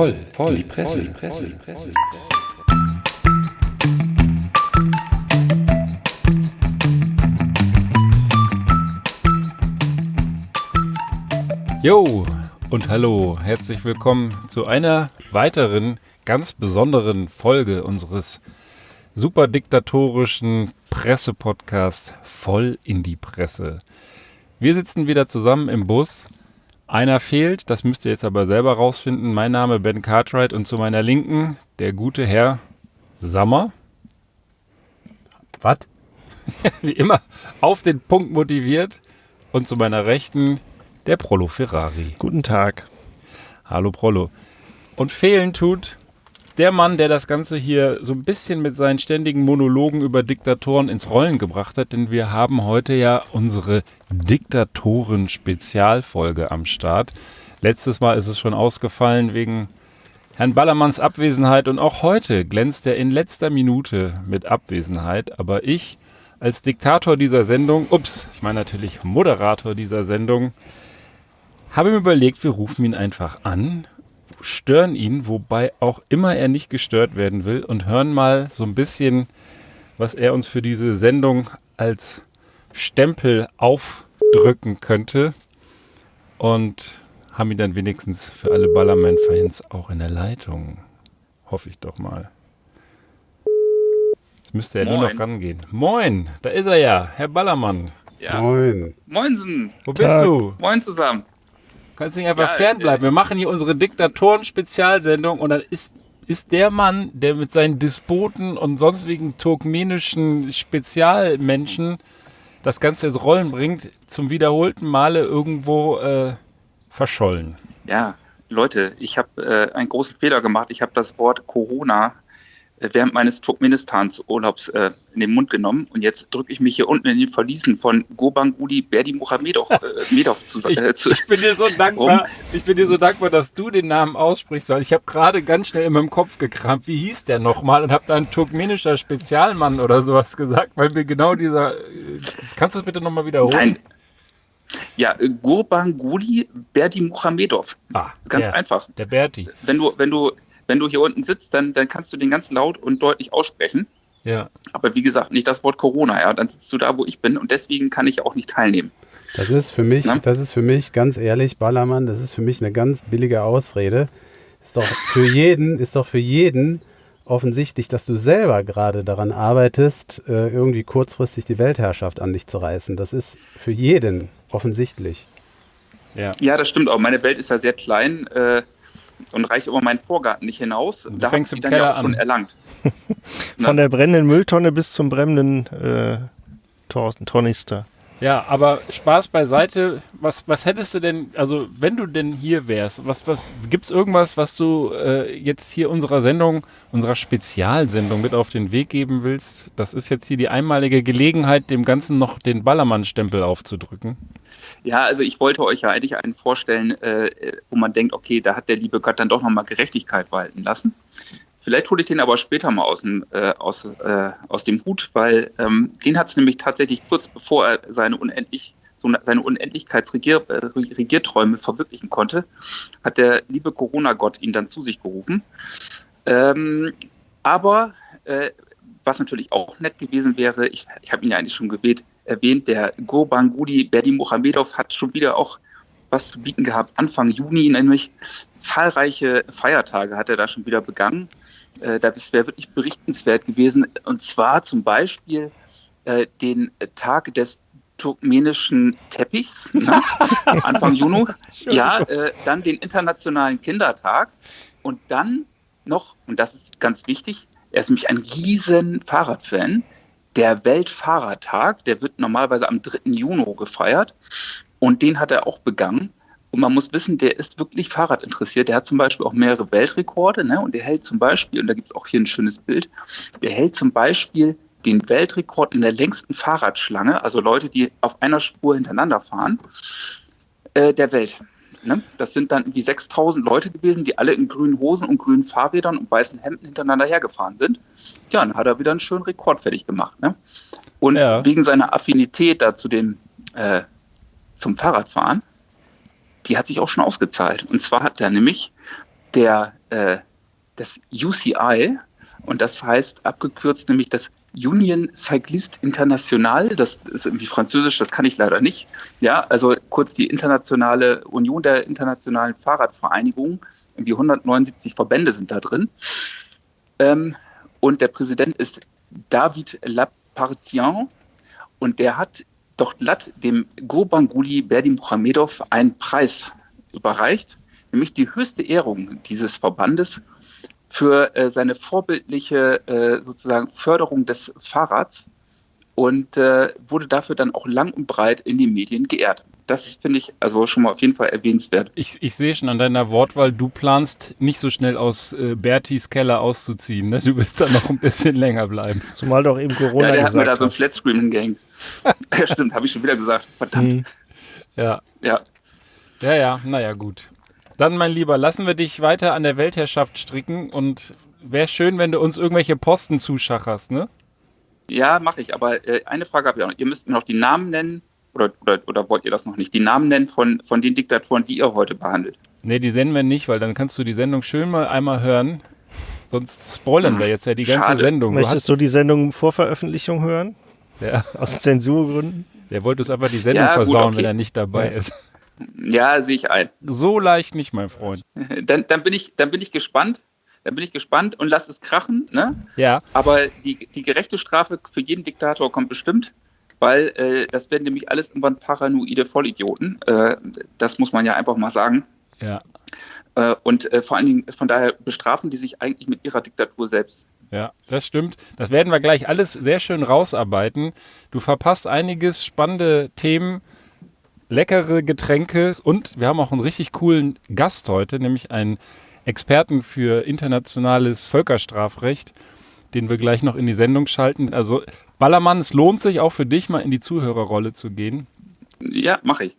voll, voll, die Presse, die Presse, die Presse. Jo und hallo, herzlich willkommen zu einer weiteren ganz besonderen Folge unseres super diktatorischen Pressepodcasts Voll in die Presse. Wir sitzen wieder zusammen im Bus einer fehlt, das müsst ihr jetzt aber selber rausfinden. Mein Name Ben Cartwright und zu meiner Linken der gute Herr Sammer. Was? Wie immer auf den Punkt motiviert. Und zu meiner Rechten der Prolo Ferrari. Guten Tag. Hallo Prolo. Und fehlen tut der Mann, der das Ganze hier so ein bisschen mit seinen ständigen Monologen über Diktatoren ins Rollen gebracht hat, denn wir haben heute ja unsere Diktatoren-Spezialfolge am Start. Letztes Mal ist es schon ausgefallen wegen Herrn Ballermanns Abwesenheit und auch heute glänzt er in letzter Minute mit Abwesenheit. Aber ich als Diktator dieser Sendung, ups, ich meine natürlich Moderator dieser Sendung, habe mir überlegt, wir rufen ihn einfach an stören ihn, wobei auch immer er nicht gestört werden will und hören mal so ein bisschen, was er uns für diese Sendung als Stempel aufdrücken könnte. Und haben ihn dann wenigstens für alle Ballerman-Fans auch in der Leitung. Hoffe ich doch mal. Jetzt müsste er Moin. nur noch rangehen. Moin, da ist er ja, Herr Ballermann. Ja. Moin. Moinsen. Wo bist Tag. du? Moin zusammen. Kannst nicht einfach ja, fernbleiben. Wir machen hier unsere Diktatoren-Spezialsendung und dann ist, ist der Mann, der mit seinen Despoten und sonstigen turkmenischen Spezialmenschen das Ganze ins Rollen bringt, zum wiederholten Male irgendwo äh, verschollen. Ja, Leute, ich habe äh, einen großen Fehler gemacht. Ich habe das Wort Corona während meines Turkmenistans-Urlaubs äh, in den Mund genommen. Und jetzt drücke ich mich hier unten in den Verliesen von Gobanguli Berdi Muhamedov, äh, Medov zu, äh, zu ich, bin dir so dankbar, ich bin dir so dankbar, dass du den Namen aussprichst, weil ich habe gerade ganz schnell in meinem Kopf gekramt, wie hieß der nochmal und habe da ein turkmenischer Spezialmann oder sowas gesagt, weil mir genau dieser. Äh, kannst du das bitte nochmal wiederholen? Nein. Ja, äh, Gurbanguly Berdi Muhamedov. Ah, ganz der, einfach. Der Berti. Wenn du, wenn du wenn du hier unten sitzt, dann, dann kannst du den ganz laut und deutlich aussprechen. Ja. Aber wie gesagt, nicht das Wort Corona, ja. Dann sitzt du da, wo ich bin und deswegen kann ich auch nicht teilnehmen. Das ist für mich, Na? das ist für mich, ganz ehrlich, Ballermann, das ist für mich eine ganz billige Ausrede. Ist doch für jeden, ist doch für jeden offensichtlich, dass du selber gerade daran arbeitest, äh, irgendwie kurzfristig die Weltherrschaft an dich zu reißen. Das ist für jeden offensichtlich. Ja, ja das stimmt auch. Meine Welt ist ja sehr klein. Äh, und reicht über meinen Vorgarten nicht hinaus. Du da fängst im Keller ja auch schon erlangt. Von der brennenden Mülltonne bis zum brennenden äh, Tornister. Ja, aber Spaß beiseite. Was, was hättest du denn, also wenn du denn hier wärst, was, was gibt es irgendwas, was du äh, jetzt hier unserer Sendung, unserer Spezialsendung mit auf den Weg geben willst? Das ist jetzt hier die einmalige Gelegenheit, dem Ganzen noch den Ballermann-Stempel aufzudrücken. Ja, also ich wollte euch ja eigentlich einen vorstellen, äh, wo man denkt, okay, da hat der liebe Gott dann doch nochmal Gerechtigkeit walten lassen. Vielleicht hole ich den aber später mal aus dem, äh, aus, äh, aus dem Hut, weil ähm, den hat es nämlich tatsächlich kurz bevor er seine unendlich seine Unendlichkeitsregierträume äh, verwirklichen konnte, hat der liebe Corona-Gott ihn dann zu sich gerufen. Ähm, aber äh, was natürlich auch nett gewesen wäre, ich, ich habe ihn ja eigentlich schon gewählt, erwähnt, der Gurbanguly Berdimuhamedov hat schon wieder auch was zu bieten gehabt. Anfang Juni nämlich zahlreiche Feiertage hat er da schon wieder begangen. Äh, das wäre wirklich berichtenswert gewesen. Und zwar zum Beispiel äh, den Tag des turkmenischen Teppichs, ne? Anfang Juni. Ja, äh, dann den Internationalen Kindertag und dann noch, und das ist ganz wichtig, er ist nämlich ein riesen Fahrradfan, der Weltfahrertag, der wird normalerweise am 3. Juni gefeiert und den hat er auch begangen. Und man muss wissen, der ist wirklich Fahrrad interessiert. Der hat zum Beispiel auch mehrere Weltrekorde ne? und der hält zum Beispiel, und da gibt es auch hier ein schönes Bild, der hält zum Beispiel den Weltrekord in der längsten Fahrradschlange, also Leute, die auf einer Spur hintereinander fahren, äh, der Welt. Ne? Das sind dann wie 6000 Leute gewesen, die alle in grünen Hosen und grünen Fahrrädern und weißen Hemden hintereinander hergefahren sind. Ja, dann hat er wieder einen schönen Rekord fertig gemacht. Ne? Und ja. wegen seiner Affinität da zu dem, äh, zum Fahrradfahren, die hat sich auch schon ausgezahlt. Und zwar hat er nämlich der, äh, des UCI und das heißt abgekürzt nämlich das Union Cycliste International, das ist irgendwie französisch, das kann ich leider nicht. Ja, also kurz die internationale Union der internationalen Fahrradvereinigungen, irgendwie 179 Verbände sind da drin. Ähm, und der Präsident ist David Lapartien und der hat doch glatt dem Gurbanguly Berdimuhamedov einen Preis überreicht, nämlich die höchste Ehrung dieses Verbandes für äh, seine vorbildliche äh, sozusagen Förderung des Fahrrads und äh, wurde dafür dann auch lang und breit in den Medien geehrt. Das finde ich also schon mal auf jeden Fall erwähnenswert. Ich, ich sehe schon an deiner Wortwahl, du planst nicht so schnell aus äh, Bertis Keller auszuziehen. Ne? Du willst da noch ein bisschen länger bleiben. Zumal doch eben Corona ja, der hat mir da so ein Flatscreen hingehängt. ja, stimmt, habe ich schon wieder gesagt. Verdammt. Mhm. Ja. Ja. Ja, ja, naja, gut. Dann, mein Lieber, lassen wir dich weiter an der Weltherrschaft stricken und wäre schön, wenn du uns irgendwelche Posten zuschacherst, ne? Ja, mache ich. Aber äh, eine Frage habe ich auch noch. Ihr müsst mir noch die Namen nennen, oder, oder, oder wollt ihr das noch nicht? Die Namen nennen von, von den Diktatoren, die ihr heute behandelt. Nee, die senden wir nicht, weil dann kannst du die Sendung schön mal einmal hören. Sonst spoilern wir jetzt ja die ganze Schade. Sendung. Du Möchtest du die Sendung vor Veröffentlichung hören? Ja. Aus Zensurgründen? Der wollte uns einfach die Sendung ja, versauen, gut, okay. wenn er nicht dabei ja. ist. Ja, sehe ich ein. So leicht nicht, mein Freund. Dann, dann, bin, ich, dann bin ich gespannt. Dann bin ich gespannt und lass es krachen. Ne? Ja. Aber die, die gerechte Strafe für jeden Diktator kommt bestimmt, weil äh, das werden nämlich alles irgendwann paranoide Vollidioten. Äh, das muss man ja einfach mal sagen. Ja. Äh, und äh, vor allen Dingen von daher bestrafen die sich eigentlich mit ihrer Diktatur selbst. Ja, das stimmt. Das werden wir gleich alles sehr schön rausarbeiten. Du verpasst einiges spannende Themen leckere Getränke und wir haben auch einen richtig coolen Gast heute, nämlich einen Experten für internationales Völkerstrafrecht, den wir gleich noch in die Sendung schalten. Also Ballermann, es lohnt sich auch für dich mal in die Zuhörerrolle zu gehen. Ja, mache ich.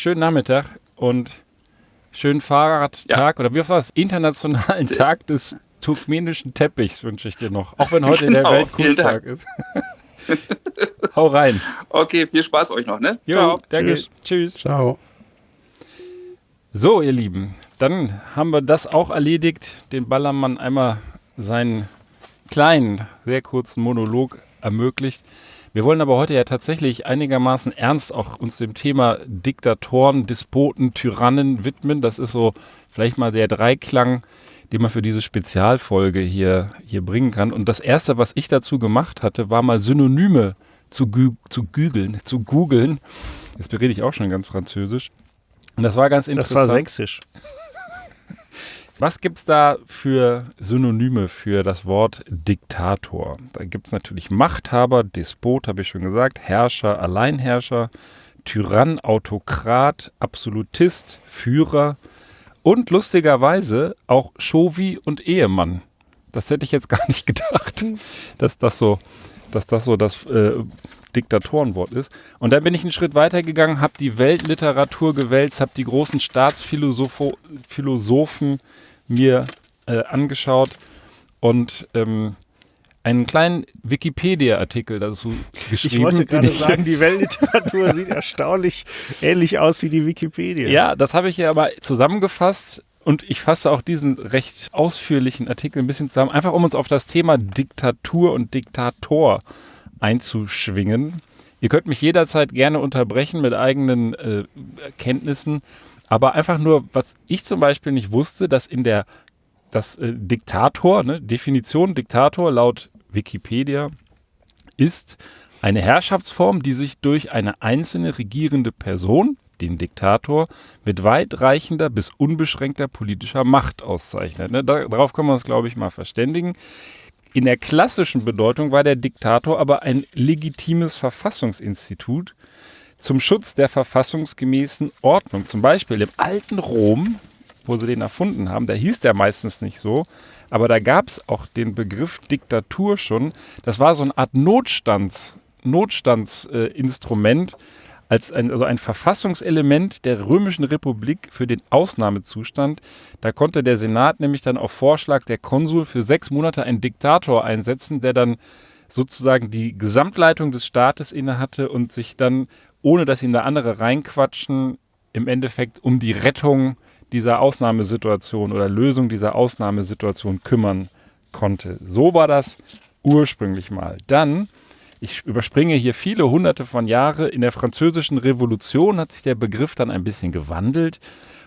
Schönen Nachmittag und schönen Fahrradtag ja. oder wie war es? Internationalen Tag des turkmenischen Teppichs wünsche ich dir noch. Auch wenn heute genau, der Weltkustag ist. Hau rein. Okay, viel Spaß euch noch, ne? Jo, Ciao. danke. Tschüss. Tschüss. Ciao. So, ihr Lieben, dann haben wir das auch erledigt. Den Ballermann einmal seinen kleinen, sehr kurzen Monolog ermöglicht. Wir wollen aber heute ja tatsächlich einigermaßen ernst auch uns dem Thema Diktatoren, Despoten, Tyrannen widmen. Das ist so vielleicht mal der Dreiklang die man für diese Spezialfolge hier, hier bringen kann. Und das erste, was ich dazu gemacht hatte, war mal Synonyme zu, zu googeln, zu googeln. Jetzt berede ich auch schon ganz französisch. Und das war ganz interessant. Das war sächsisch. Was gibt es da für Synonyme für das Wort Diktator? Da gibt es natürlich Machthaber, Despot, habe ich schon gesagt, Herrscher, Alleinherrscher, Tyrann, Autokrat, Absolutist, Führer, und lustigerweise auch Shovi und Ehemann. Das hätte ich jetzt gar nicht gedacht, dass das so, dass das so das äh, Diktatorenwort ist. Und dann bin ich einen Schritt weiter gegangen, habe die Weltliteratur gewälzt, habe die großen Staatsphilosophen mir äh, angeschaut und ähm, einen kleinen Wikipedia-Artikel dazu geschrieben. Ich wollte gerade sagen, die Weltliteratur sieht erstaunlich ähnlich aus wie die Wikipedia. Ja, das habe ich ja aber zusammengefasst und ich fasse auch diesen recht ausführlichen Artikel ein bisschen zusammen, einfach um uns auf das Thema Diktatur und Diktator einzuschwingen. Ihr könnt mich jederzeit gerne unterbrechen mit eigenen äh, Kenntnissen, aber einfach nur, was ich zum Beispiel nicht wusste, dass in der das äh, Diktator, ne, Definition Diktator laut Wikipedia, ist eine Herrschaftsform, die sich durch eine einzelne regierende Person, den Diktator, mit weitreichender bis unbeschränkter politischer Macht auszeichnet. Ne, darauf können wir uns, glaube ich, mal verständigen. In der klassischen Bedeutung war der Diktator aber ein legitimes Verfassungsinstitut zum Schutz der verfassungsgemäßen Ordnung. Zum Beispiel im alten Rom wo sie den erfunden haben, da hieß der meistens nicht so, aber da gab es auch den Begriff Diktatur schon. Das war so eine Art Notstands, Notstandsinstrument, äh, als ein, also ein Verfassungselement der Römischen Republik für den Ausnahmezustand. Da konnte der Senat nämlich dann auf Vorschlag der Konsul für sechs Monate einen Diktator einsetzen, der dann sozusagen die Gesamtleitung des Staates innehatte und sich dann, ohne dass ihn da andere reinquatschen, im Endeffekt um die Rettung dieser Ausnahmesituation oder Lösung dieser Ausnahmesituation kümmern konnte. So war das ursprünglich mal. Dann, ich überspringe hier viele hunderte von Jahren, in der französischen Revolution hat sich der Begriff dann ein bisschen gewandelt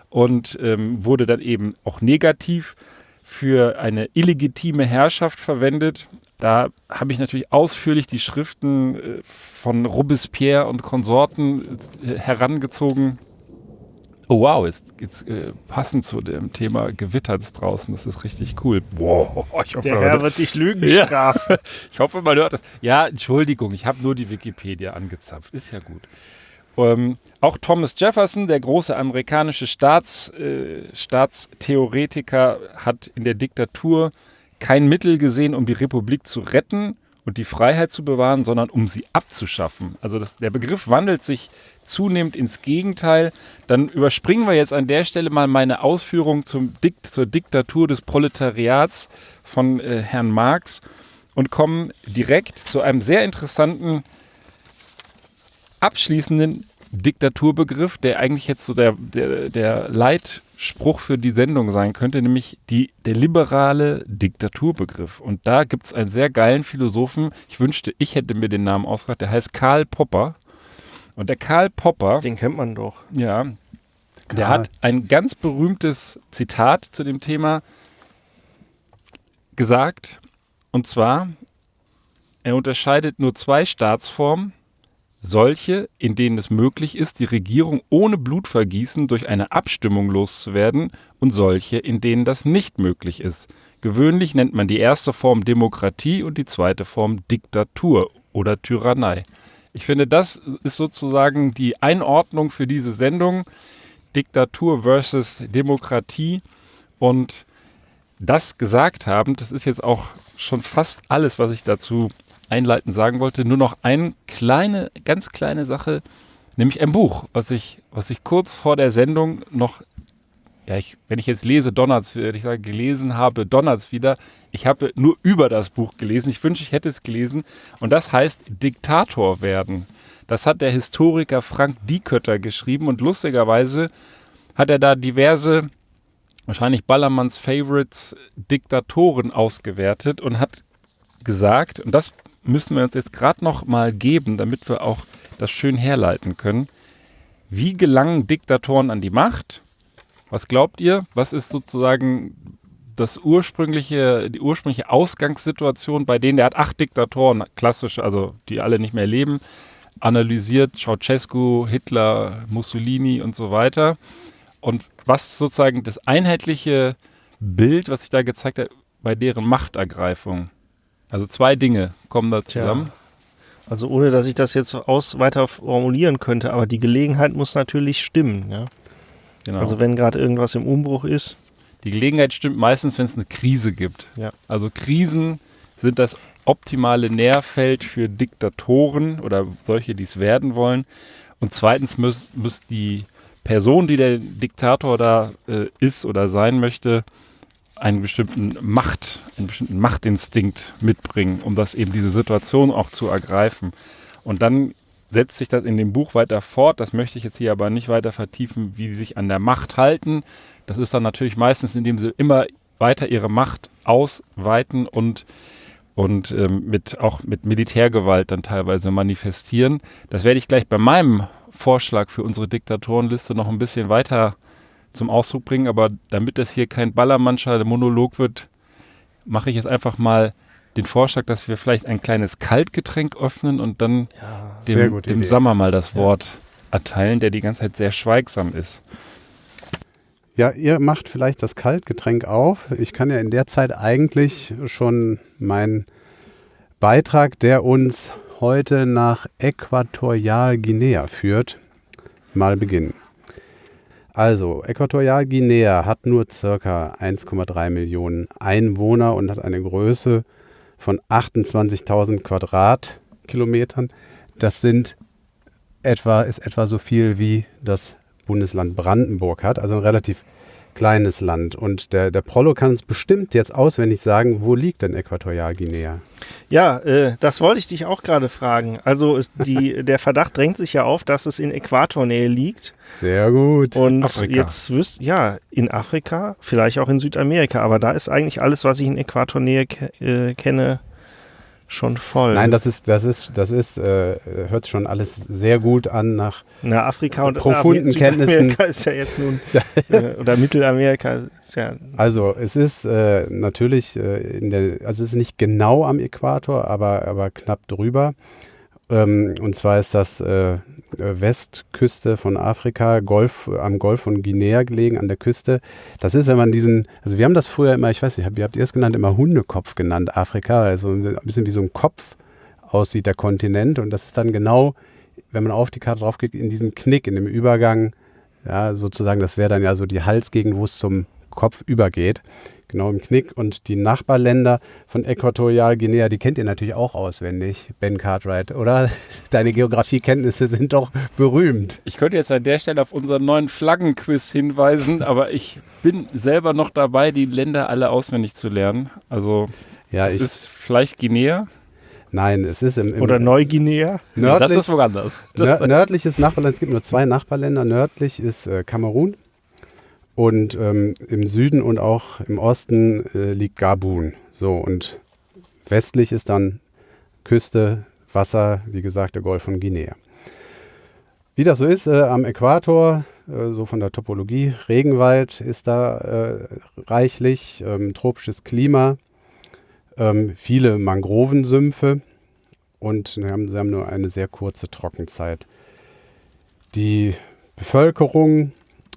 und ähm, wurde dann eben auch negativ für eine illegitime Herrschaft verwendet. Da habe ich natürlich ausführlich die Schriften äh, von Robespierre und Konsorten äh, herangezogen. Oh wow, jetzt, jetzt äh, passend zu dem Thema gewittert es draußen. Das ist richtig cool. Wow, ich hoffe, Der Herr wird dich Lügen strafen. Ja. ich hoffe, man hört das. Ja, Entschuldigung, ich habe nur die Wikipedia angezapft. Ist ja gut. Ähm, auch Thomas Jefferson, der große amerikanische Staats, äh, Staatstheoretiker, hat in der Diktatur kein Mittel gesehen, um die Republik zu retten und die Freiheit zu bewahren, sondern um sie abzuschaffen. Also das, der Begriff wandelt sich zunehmend ins Gegenteil. Dann überspringen wir jetzt an der Stelle mal meine Ausführung zum Dikt, zur Diktatur des Proletariats von äh, Herrn Marx und kommen direkt zu einem sehr interessanten abschließenden Diktaturbegriff, der eigentlich jetzt so der, der, der Leitspruch für die Sendung sein könnte, nämlich die, der liberale Diktaturbegriff. Und da gibt es einen sehr geilen Philosophen, ich wünschte, ich hätte mir den Namen ausgedacht, der heißt Karl Popper. Und der Karl Popper. Den kennt man doch. Ja. Karl. Der hat ein ganz berühmtes Zitat zu dem Thema gesagt. Und zwar, er unterscheidet nur zwei Staatsformen solche, in denen es möglich ist, die Regierung ohne Blutvergießen durch eine Abstimmung loszuwerden und solche, in denen das nicht möglich ist. Gewöhnlich nennt man die erste Form Demokratie und die zweite Form Diktatur oder Tyrannei. Ich finde, das ist sozusagen die Einordnung für diese Sendung. Diktatur versus Demokratie. Und das gesagt haben, das ist jetzt auch schon fast alles, was ich dazu einleitend sagen wollte. Nur noch eine kleine, ganz kleine Sache, nämlich ein Buch, was ich, was ich kurz vor der Sendung noch, ja, ich, wenn ich jetzt lese, donnert's, ich sage, gelesen habe, donnert's wieder. Ich habe nur über das Buch gelesen. Ich wünsche, ich hätte es gelesen. Und das heißt Diktator werden. Das hat der Historiker Frank Diekötter geschrieben und lustigerweise hat er da diverse, wahrscheinlich Ballermanns Favorites, Diktatoren ausgewertet und hat gesagt, und das müssen wir uns jetzt gerade noch mal geben, damit wir auch das schön herleiten können. Wie gelangen Diktatoren an die Macht? Was glaubt ihr? Was ist sozusagen das ursprüngliche, die ursprüngliche Ausgangssituation bei denen? Der hat acht Diktatoren, klassisch, also die alle nicht mehr leben, analysiert, Ceausescu, Hitler, Mussolini und so weiter. Und was sozusagen das einheitliche Bild, was sich da gezeigt hat, bei deren Machtergreifung? Also zwei Dinge kommen da zusammen. Tja. Also ohne, dass ich das jetzt aus weiter formulieren könnte, aber die Gelegenheit muss natürlich stimmen. Ja? Genau. Also wenn gerade irgendwas im Umbruch ist. Die Gelegenheit stimmt meistens, wenn es eine Krise gibt. Ja. Also Krisen sind das optimale Nährfeld für Diktatoren oder solche, die es werden wollen. Und zweitens muss, muss die Person, die der Diktator da äh, ist oder sein möchte, einen bestimmten Macht, einen bestimmten Machtinstinkt mitbringen, um das eben diese Situation auch zu ergreifen. Und dann setzt sich das in dem Buch weiter fort. Das möchte ich jetzt hier aber nicht weiter vertiefen, wie sie sich an der Macht halten. Das ist dann natürlich meistens, indem sie immer weiter ihre Macht ausweiten und, und ähm, mit, auch mit Militärgewalt dann teilweise manifestieren. Das werde ich gleich bei meinem Vorschlag für unsere Diktatorenliste noch ein bisschen weiter zum Ausdruck bringen, aber damit das hier kein Ballermannscher Monolog wird, mache ich jetzt einfach mal den Vorschlag, dass wir vielleicht ein kleines Kaltgetränk öffnen und dann ja, dem, dem Sommer mal das Wort ja. erteilen, der die ganze Zeit sehr schweigsam ist. Ja, ihr macht vielleicht das Kaltgetränk auf. Ich kann ja in der Zeit eigentlich schon meinen Beitrag, der uns heute nach Äquatorialguinea führt, mal beginnen. Also, Äquatorialguinea hat nur ca. 1,3 Millionen Einwohner und hat eine Größe von 28.000 Quadratkilometern. Das sind etwa, ist etwa so viel wie das Bundesland Brandenburg hat, also ein relativ kleines Land. Und der, der Prollo kann uns bestimmt jetzt auswendig sagen, wo liegt denn Äquatorialguinea? Ja, äh, das wollte ich dich auch gerade fragen. Also ist die, der Verdacht drängt sich ja auf, dass es in Äquatornähe liegt. Sehr gut. Und Afrika. jetzt wüsst ja, in Afrika, vielleicht auch in Südamerika, aber da ist eigentlich alles, was ich in Äquatornähe ke äh, kenne, schon voll. Nein, das ist, das ist, das ist, äh, hört schon alles sehr gut an nach Na, Afrika und profunden Kenntnissen. ist ja jetzt nun, äh, oder Mittelamerika ist ja. Also es ist äh, natürlich äh, in der, also es ist nicht genau am Äquator, aber, aber knapp drüber. Ähm, und zwar ist das äh, Westküste von Afrika, Golf, am Golf von Guinea gelegen, an der Küste. Das ist, wenn man diesen, also wir haben das früher immer, ich weiß nicht, wie habt ihr es genannt, immer Hundekopf genannt, Afrika, also ein bisschen wie so ein Kopf aussieht der Kontinent. Und das ist dann genau, wenn man auf die Karte drauf geht, in diesem Knick, in dem Übergang, ja, sozusagen, das wäre dann ja so die Halsgegend, wo es zum Kopf übergeht genau im Knick. Und die Nachbarländer von Äquatorialguinea, die kennt ihr natürlich auch auswendig, Ben Cartwright, oder? Deine Geografiekenntnisse sind doch berühmt. Ich könnte jetzt an der Stelle auf unseren neuen Flaggenquiz hinweisen, aber ich bin selber noch dabei, die Länder alle auswendig zu lernen. Also ja, es ist vielleicht Guinea. Nein, es ist im, im Oder Neuguinea. Nördlich, das ist woanders. Das nördliches Nachbarland, es gibt nur zwei Nachbarländer. Nördlich ist äh, Kamerun und ähm, im Süden und auch im Osten äh, liegt Gabun. So, und westlich ist dann Küste, Wasser, wie gesagt, der Golf von Guinea. Wie das so ist, äh, am Äquator, äh, so von der Topologie, Regenwald ist da äh, reichlich, ähm, tropisches Klima, ähm, viele Mangrovensümpfe und sie haben, sie haben nur eine sehr kurze Trockenzeit. Die Bevölkerung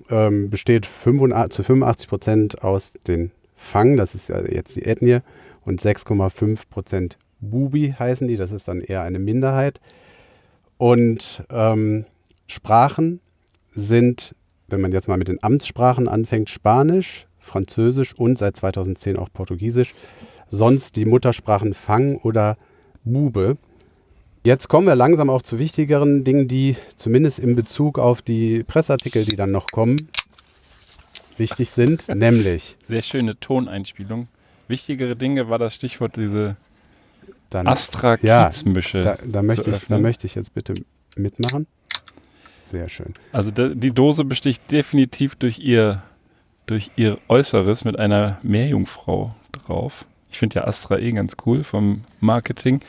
ähm, besteht 85, zu 85 Prozent aus den Fang, das ist ja jetzt die Ethnie, und 6,5 Prozent Bubi heißen die, das ist dann eher eine Minderheit. Und ähm, Sprachen sind, wenn man jetzt mal mit den Amtssprachen anfängt, Spanisch, Französisch und seit 2010 auch Portugiesisch. Sonst die Muttersprachen Fang oder Bube. Jetzt kommen wir langsam auch zu wichtigeren Dingen, die zumindest in Bezug auf die Presseartikel, die dann noch kommen, wichtig sind, nämlich. Sehr schöne Toneinspielung. Wichtigere Dinge war das Stichwort diese Astra-Kiezmische. Ja, da, da, möchte ich, da möchte ich jetzt bitte mitmachen. Sehr schön. Also die Dose besticht definitiv durch ihr, durch ihr Äußeres mit einer Meerjungfrau drauf. Ich finde ja Astra eh ganz cool vom Marketing.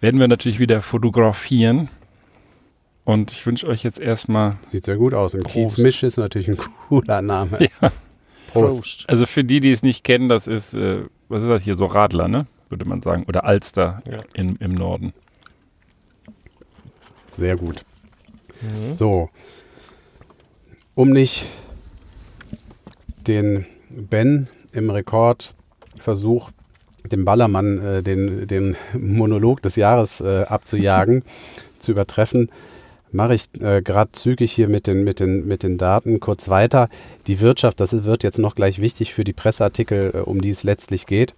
Werden wir natürlich wieder fotografieren. Und ich wünsche euch jetzt erstmal. Sieht ja gut aus. Im Kiez Misch ist natürlich ein cooler Name. Ja. Prost. Also für die, die es nicht kennen, das ist, äh, was ist das hier, so Radler, ne? Würde man sagen. Oder Alster ja. in, im Norden. Sehr gut. Mhm. So. Um nicht den Ben im Rekordversuch dem Ballermann äh, den, den Monolog des Jahres äh, abzujagen, zu übertreffen, mache ich äh, gerade zügig hier mit den, mit, den, mit den Daten kurz weiter. Die Wirtschaft, das wird jetzt noch gleich wichtig für die Presseartikel, äh, um die es letztlich geht.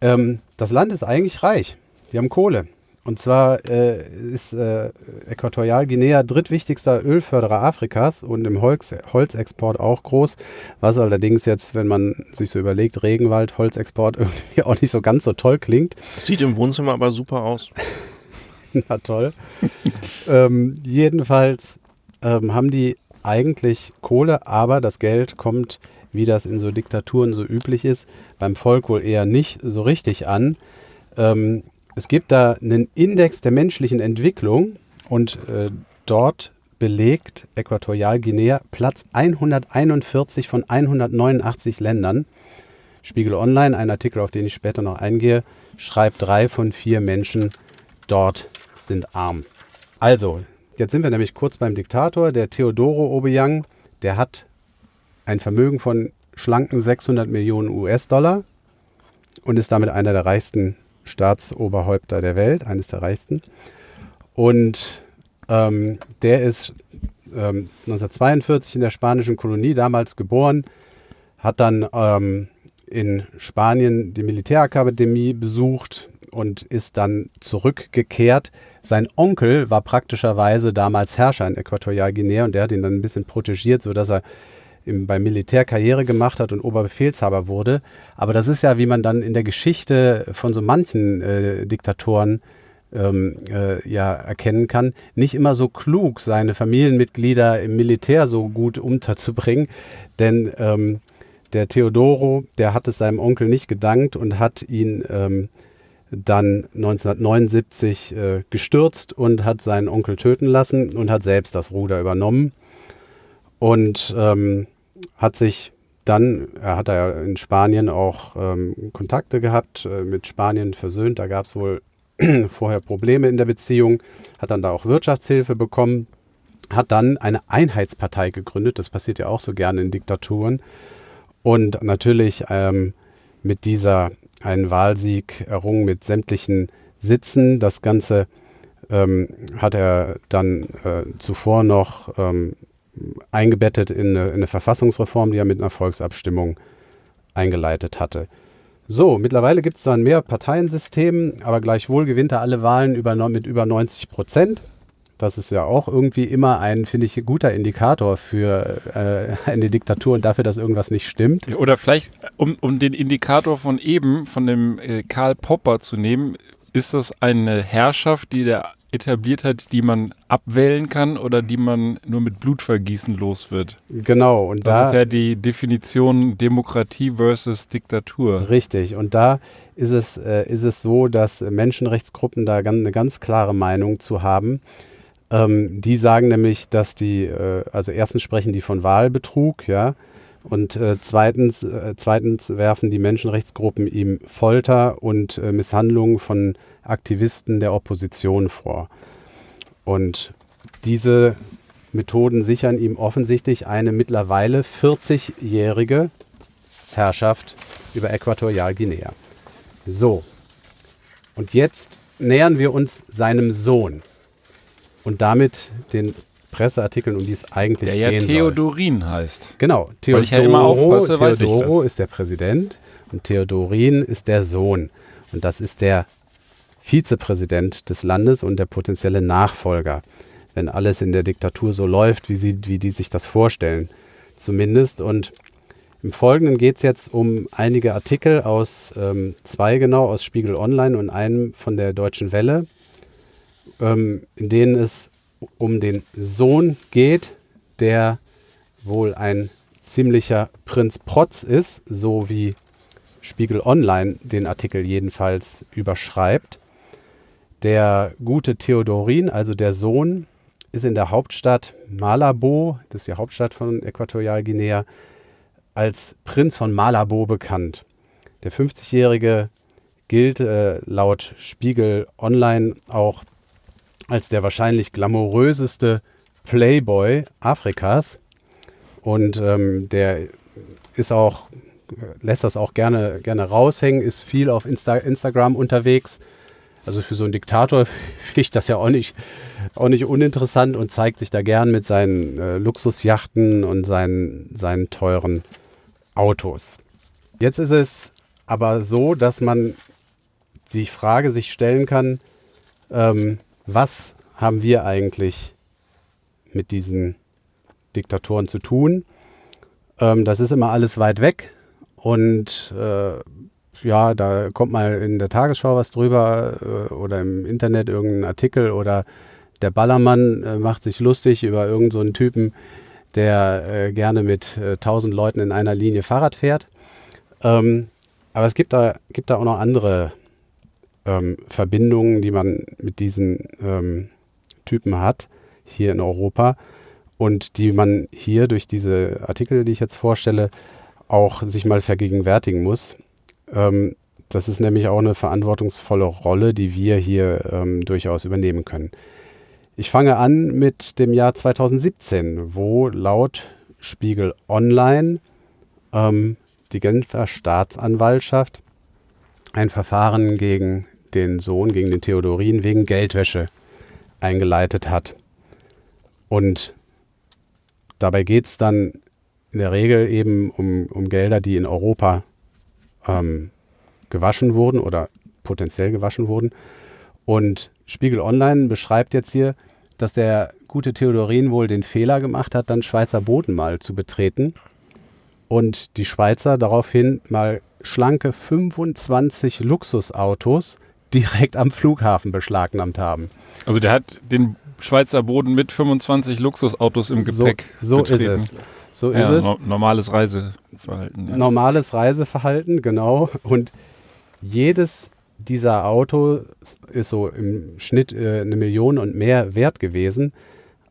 Ähm, das Land ist eigentlich reich. Wir haben Kohle. Und zwar äh, ist äh, Äquatorialguinea drittwichtigster Ölförderer Afrikas und im Holz, Holzexport auch groß. Was allerdings jetzt, wenn man sich so überlegt, Regenwald, Holzexport irgendwie auch nicht so ganz so toll klingt. Sieht im Wohnzimmer aber super aus. Na toll. ähm, jedenfalls ähm, haben die eigentlich Kohle, aber das Geld kommt, wie das in so Diktaturen so üblich ist, beim Volk wohl eher nicht so richtig an. Ähm, es gibt da einen Index der menschlichen Entwicklung und äh, dort belegt Äquatorialguinea Platz 141 von 189 Ländern. Spiegel Online, ein Artikel, auf den ich später noch eingehe, schreibt, drei von vier Menschen dort sind arm. Also, jetzt sind wir nämlich kurz beim Diktator, der Teodoro Obiang, der hat ein Vermögen von schlanken 600 Millionen US-Dollar und ist damit einer der reichsten Staatsoberhäupter der Welt, eines der reichsten. Und ähm, der ist ähm, 1942 in der spanischen Kolonie damals geboren, hat dann ähm, in Spanien die Militärakademie besucht und ist dann zurückgekehrt. Sein Onkel war praktischerweise damals Herrscher in Äquatorialguinea und der hat ihn dann ein bisschen protegiert, sodass er im, beim Militär Karriere gemacht hat und Oberbefehlshaber wurde. Aber das ist ja, wie man dann in der Geschichte von so manchen äh, Diktatoren ähm, äh, ja erkennen kann, nicht immer so klug, seine Familienmitglieder im Militär so gut unterzubringen. Denn ähm, der Theodoro, der hat es seinem Onkel nicht gedankt und hat ihn ähm, dann 1979 äh, gestürzt und hat seinen Onkel töten lassen und hat selbst das Ruder übernommen und ähm, hat sich dann, er hat ja in Spanien auch ähm, Kontakte gehabt, äh, mit Spanien versöhnt, da gab es wohl vorher Probleme in der Beziehung, hat dann da auch Wirtschaftshilfe bekommen, hat dann eine Einheitspartei gegründet, das passiert ja auch so gerne in Diktaturen. Und natürlich ähm, mit dieser einen Wahlsieg errungen mit sämtlichen Sitzen. Das Ganze ähm, hat er dann äh, zuvor noch ähm, eingebettet in eine, in eine, Verfassungsreform, die er mit einer Volksabstimmung eingeleitet hatte. So, mittlerweile gibt es zwar ein Mehrparteiensystem, aber gleichwohl gewinnt er alle Wahlen über, mit über 90 Prozent. Das ist ja auch irgendwie immer ein, finde ich, guter Indikator für äh, eine Diktatur und dafür, dass irgendwas nicht stimmt. Oder vielleicht, um, um den Indikator von eben, von dem äh, Karl Popper zu nehmen, ist das eine Herrschaft, die der etabliert hat, die man abwählen kann oder die man nur mit Blutvergießen los wird. Genau. Und das da ist ja die Definition Demokratie versus Diktatur. Richtig. Und da ist es, äh, ist es so, dass Menschenrechtsgruppen da ganz, eine ganz klare Meinung zu haben. Ähm, die sagen nämlich, dass die, äh, also erstens sprechen die von Wahlbetrug, ja, und äh, zweitens, äh, zweitens werfen die Menschenrechtsgruppen ihm Folter und äh, Misshandlungen von Aktivisten der Opposition vor. Und diese Methoden sichern ihm offensichtlich eine mittlerweile 40-jährige Herrschaft über Äquatorialguinea. So, und jetzt nähern wir uns seinem Sohn und damit den Presseartikeln, um die es eigentlich der gehen ja Theodorin soll. heißt. Genau, Theodoro, Weil ich ja immer aufpasse, Theodoro ist der Präsident und Theodorin ist der Sohn. Und das ist der Vizepräsident des Landes und der potenzielle Nachfolger, wenn alles in der Diktatur so läuft, wie, sie, wie die sich das vorstellen, zumindest. Und im Folgenden geht es jetzt um einige Artikel aus ähm, zwei genau, aus Spiegel Online und einem von der Deutschen Welle, ähm, in denen es um den Sohn geht, der wohl ein ziemlicher Prinz Protz ist, so wie Spiegel Online den Artikel jedenfalls überschreibt. Der gute Theodorin, also der Sohn, ist in der Hauptstadt Malabo, das ist die Hauptstadt von Äquatorialguinea, als Prinz von Malabo bekannt. Der 50-Jährige gilt äh, laut Spiegel Online auch als der wahrscheinlich glamouröseste Playboy Afrikas. Und ähm, der ist auch, lässt das auch gerne, gerne raushängen, ist viel auf Insta Instagram unterwegs, also für so einen Diktator finde ich das ja auch nicht, auch nicht uninteressant und zeigt sich da gern mit seinen äh, Luxusjachten und seinen, seinen teuren Autos. Jetzt ist es aber so, dass man die Frage sich stellen kann, ähm, was haben wir eigentlich mit diesen Diktatoren zu tun? Ähm, das ist immer alles weit weg und äh, ja, da kommt mal in der Tagesschau was drüber äh, oder im Internet irgendein Artikel oder der Ballermann äh, macht sich lustig über irgendeinen so Typen, der äh, gerne mit tausend Leuten in einer Linie Fahrrad fährt. Ähm, aber es gibt da, gibt da auch noch andere ähm, Verbindungen, die man mit diesen ähm, Typen hat, hier in Europa und die man hier durch diese Artikel, die ich jetzt vorstelle, auch sich mal vergegenwärtigen muss. Ähm, das ist nämlich auch eine verantwortungsvolle Rolle, die wir hier ähm, durchaus übernehmen können. Ich fange an mit dem Jahr 2017, wo laut Spiegel Online ähm, die Genfer Staatsanwaltschaft ein Verfahren gegen den Sohn, gegen den Theodorin wegen Geldwäsche eingeleitet hat. Und dabei geht es dann in der Regel eben um, um Gelder, die in Europa ähm, gewaschen wurden oder potenziell gewaschen wurden. Und Spiegel Online beschreibt jetzt hier, dass der gute Theodorin wohl den Fehler gemacht hat, dann Schweizer Boden mal zu betreten und die Schweizer daraufhin mal schlanke 25 Luxusautos direkt am Flughafen beschlagnahmt haben. Also der hat den Schweizer Boden mit 25 Luxusautos im Gepäck. So, so ist es. So ja, ist es. normales Reiseverhalten. Ja. Normales Reiseverhalten, genau. Und jedes dieser Autos ist so im Schnitt äh, eine Million und mehr wert gewesen.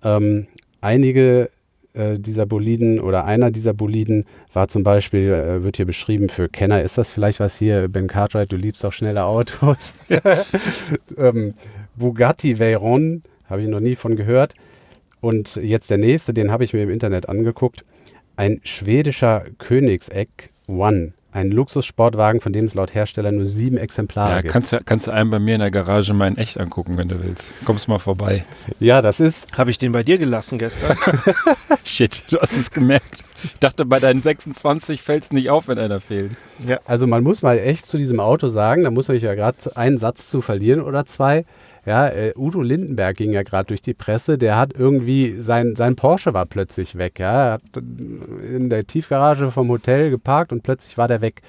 Ähm, einige äh, dieser Boliden oder einer dieser Boliden war zum Beispiel, äh, wird hier beschrieben, für Kenner ist das vielleicht was hier, Ben Cartwright, du liebst auch schnelle Autos. ähm, Bugatti Veyron, habe ich noch nie von gehört. Und jetzt der nächste, den habe ich mir im Internet angeguckt. Ein schwedischer Königseck One ein Luxussportwagen, von dem es laut Hersteller nur sieben Exemplare ja, gibt. Kannst du kannst einen bei mir in der Garage mal in echt angucken, wenn du willst. Kommst mal vorbei. Ja, das ist. Habe ich den bei dir gelassen gestern? Shit, du hast es gemerkt. Ich dachte, bei deinen 26 fällt es nicht auf, wenn einer fehlt. Ja. Also man muss mal echt zu diesem Auto sagen, da muss man ja gerade einen Satz zu verlieren oder zwei. Ja, äh, Udo Lindenberg ging ja gerade durch die Presse, der hat irgendwie, sein, sein Porsche war plötzlich weg. Ja, er hat in der Tiefgarage vom Hotel geparkt und plötzlich war der weg.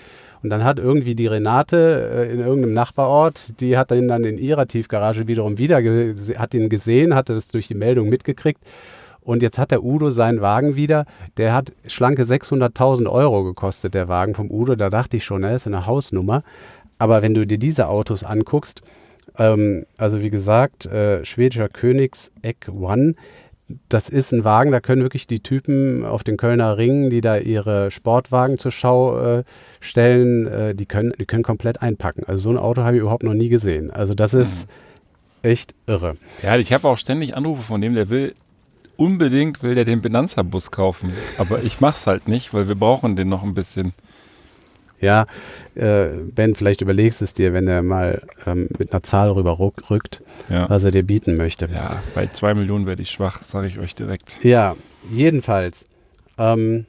Und dann hat irgendwie die Renate äh, in irgendeinem Nachbarort, die hat ihn dann in ihrer Tiefgarage wiederum wieder, hat ihn gesehen, hatte das durch die Meldung mitgekriegt. Und jetzt hat der Udo seinen Wagen wieder. Der hat schlanke 600.000 Euro gekostet, der Wagen vom Udo. Da dachte ich schon, er ist eine Hausnummer. Aber wenn du dir diese Autos anguckst, ähm, also wie gesagt, äh, schwedischer Königs-Egg One. Das ist ein Wagen, da können wirklich die Typen auf den Kölner Ringen, die da ihre Sportwagen zur Schau äh, stellen, äh, die, können, die können komplett einpacken. Also so ein Auto habe ich überhaupt noch nie gesehen. Also das ist mhm. echt irre. Ja, ich habe auch ständig Anrufe von dem, der will unbedingt will der den Benanza-Bus kaufen. Aber ich mache es halt nicht, weil wir brauchen den noch ein bisschen. Ja, äh, Ben, vielleicht überlegst es dir, wenn er mal ähm, mit einer Zahl rüber rückt, ja. was er dir bieten möchte. Ja, bei zwei Millionen werde ich schwach, sage ich euch direkt. Ja, jedenfalls ähm,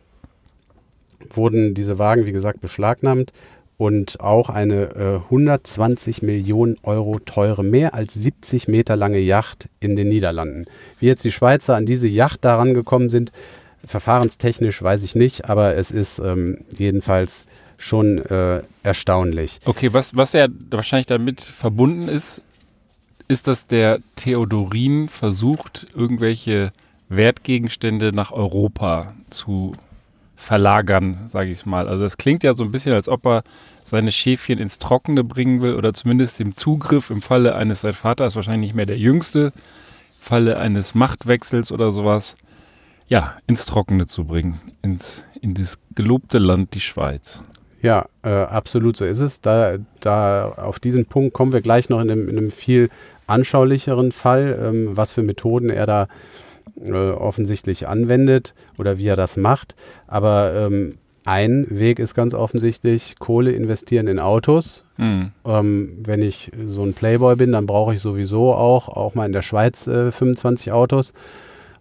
wurden diese Wagen, wie gesagt, beschlagnahmt und auch eine äh, 120 Millionen Euro teure, mehr als 70 Meter lange Yacht in den Niederlanden. Wie jetzt die Schweizer an diese Yacht daran gekommen sind, verfahrenstechnisch weiß ich nicht, aber es ist ähm, jedenfalls schon äh, erstaunlich. Okay, was, was ja wahrscheinlich damit verbunden ist, ist, dass der Theodorin versucht, irgendwelche Wertgegenstände nach Europa zu verlagern, sage ich mal. Also das klingt ja so ein bisschen, als ob er seine Schäfchen ins Trockene bringen will oder zumindest den Zugriff im Falle eines, sein Vater ist wahrscheinlich nicht mehr der Jüngste, im Falle eines Machtwechsels oder sowas, ja, ins Trockene zu bringen, ins, in das gelobte Land, die Schweiz. Ja, äh, absolut so ist es. Da, da auf diesen Punkt kommen wir gleich noch in einem, in einem viel anschaulicheren Fall, ähm, was für Methoden er da äh, offensichtlich anwendet oder wie er das macht. Aber ähm, ein Weg ist ganz offensichtlich Kohle investieren in Autos. Mhm. Ähm, wenn ich so ein Playboy bin, dann brauche ich sowieso auch, auch mal in der Schweiz äh, 25 Autos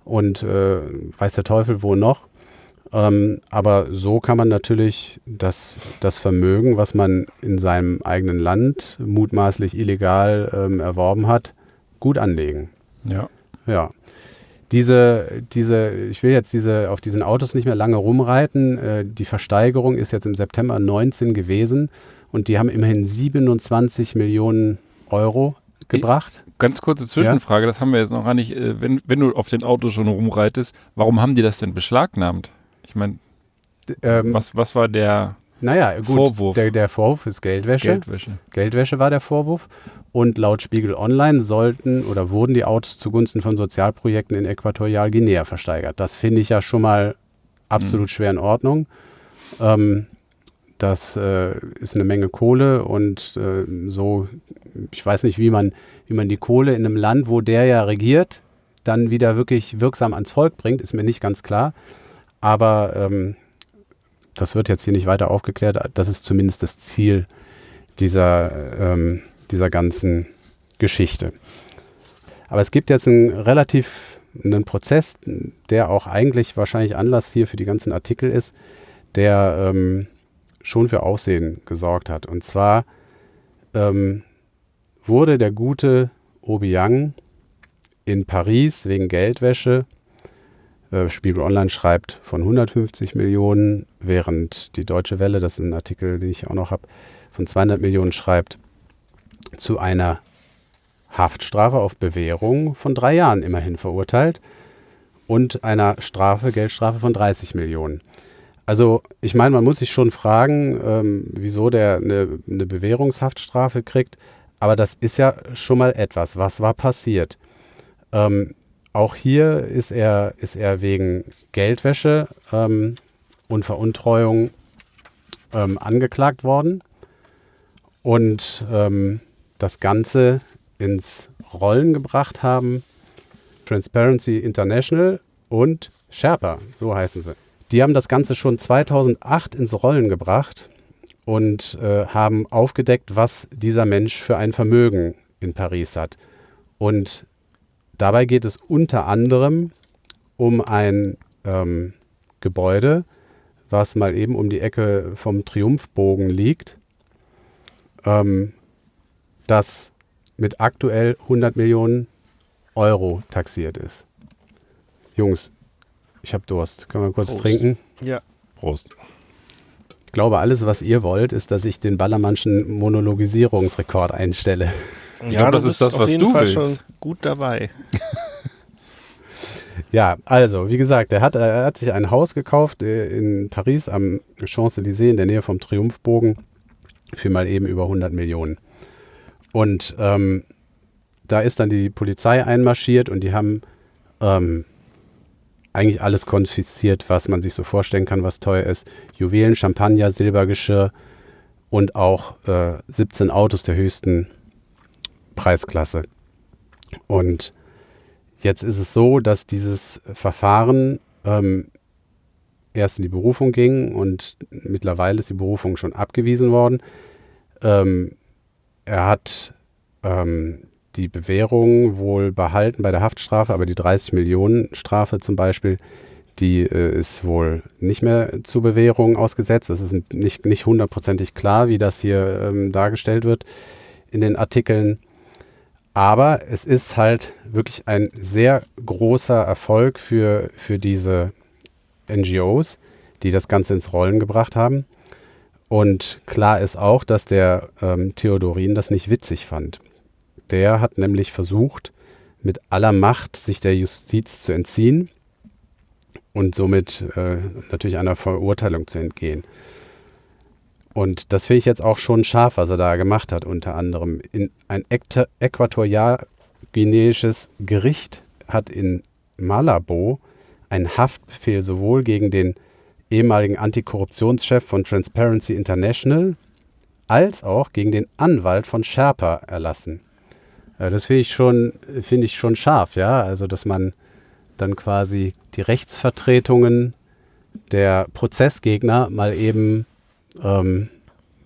und äh, weiß der Teufel wo noch. Ähm, aber so kann man natürlich das, das Vermögen, was man in seinem eigenen Land mutmaßlich illegal ähm, erworben hat, gut anlegen. Ja. Ja. Diese, diese, ich will jetzt diese, auf diesen Autos nicht mehr lange rumreiten. Äh, die Versteigerung ist jetzt im September 19 gewesen und die haben immerhin 27 Millionen Euro gebracht. Ganz kurze Zwischenfrage, ja? das haben wir jetzt noch gar nicht. Äh, wenn, wenn du auf den Autos schon rumreitest, warum haben die das denn beschlagnahmt? Meine, ähm, was, was war der naja, gut, Vorwurf? Der, der Vorwurf ist Geldwäsche. Geldwäsche. Geldwäsche war der Vorwurf. Und laut Spiegel Online sollten oder wurden die Autos zugunsten von Sozialprojekten in Äquatorialguinea versteigert. Das finde ich ja schon mal absolut mhm. schwer in Ordnung. Ähm, das äh, ist eine Menge Kohle und äh, so, ich weiß nicht, wie man, wie man die Kohle in einem Land, wo der ja regiert, dann wieder wirklich wirksam ans Volk bringt, ist mir nicht ganz klar. Aber ähm, das wird jetzt hier nicht weiter aufgeklärt. Das ist zumindest das Ziel dieser, ähm, dieser ganzen Geschichte. Aber es gibt jetzt einen relativ einen Prozess, der auch eigentlich wahrscheinlich Anlass hier für die ganzen Artikel ist, der ähm, schon für Aufsehen gesorgt hat. Und zwar ähm, wurde der gute Obiang in Paris wegen Geldwäsche Äh, Spiegel Online schreibt von 150 Millionen, während die Deutsche Welle, das ist ein Artikel, den ich auch noch habe, von 200 Millionen schreibt, zu einer Haftstrafe auf Bewährung von drei Jahren immerhin verurteilt und einer Strafe, Geldstrafe von 30 Millionen. Also ich meine, man muss sich schon fragen, ähm, wieso der eine, eine Bewährungshaftstrafe kriegt, aber das ist ja schon mal etwas. Was war passiert? Ähm, auch hier ist er, ist er wegen Geldwäsche ähm, und Veruntreuung ähm, angeklagt worden. Und ähm, das Ganze ins Rollen gebracht haben Transparency International und Sherpa, so heißen sie. Die haben das Ganze schon 2008 ins Rollen gebracht und äh, haben aufgedeckt, was dieser Mensch für ein Vermögen in Paris hat. Und dabei geht es unter anderem um ein ähm, Gebäude, was mal eben um die Ecke vom Triumphbogen liegt, ähm, das mit aktuell 100 Millionen Euro taxiert ist. Jungs, ich habe Durst. Können wir kurz Prost. trinken? Ja. Prost. Ich glaube, alles, was ihr wollt, ist, dass ich den Ballermannschen Monologisierungsrekord einstelle. Ich ja, glaube, das ist das, was du Fall willst. schon gut dabei. ja, also, wie gesagt, er hat, er hat sich ein Haus gekauft äh, in Paris am Champs-Élysées in der Nähe vom Triumphbogen für mal eben über 100 Millionen. Und ähm, da ist dann die Polizei einmarschiert und die haben ähm, eigentlich alles konfisziert, was man sich so vorstellen kann, was teuer ist. Juwelen, Champagner, Silbergeschirr und auch äh, 17 Autos der höchsten Preisklasse. Und jetzt ist es so, dass dieses Verfahren ähm, erst in die Berufung ging und mittlerweile ist die Berufung schon abgewiesen worden. Ähm, er hat ähm, die Bewährung wohl behalten bei der Haftstrafe, aber die 30 Millionen Strafe zum Beispiel, die äh, ist wohl nicht mehr zur Bewährung ausgesetzt. Es ist nicht, nicht hundertprozentig klar, wie das hier ähm, dargestellt wird in den Artikeln. Aber es ist halt wirklich ein sehr großer Erfolg für, für diese NGOs, die das Ganze ins Rollen gebracht haben. Und klar ist auch, dass der ähm, Theodorin das nicht witzig fand. Der hat nämlich versucht, mit aller Macht sich der Justiz zu entziehen und somit äh, natürlich einer Verurteilung zu entgehen. Und das finde ich jetzt auch schon scharf, was er da gemacht hat, unter anderem. In ein äquatorial-guineisches Gericht hat in Malabo einen Haftbefehl sowohl gegen den ehemaligen Antikorruptionschef von Transparency International als auch gegen den Anwalt von Sherpa erlassen. Äh, das finde ich schon, finde ich schon scharf, ja. Also, dass man dann quasi die Rechtsvertretungen der Prozessgegner mal eben ähm,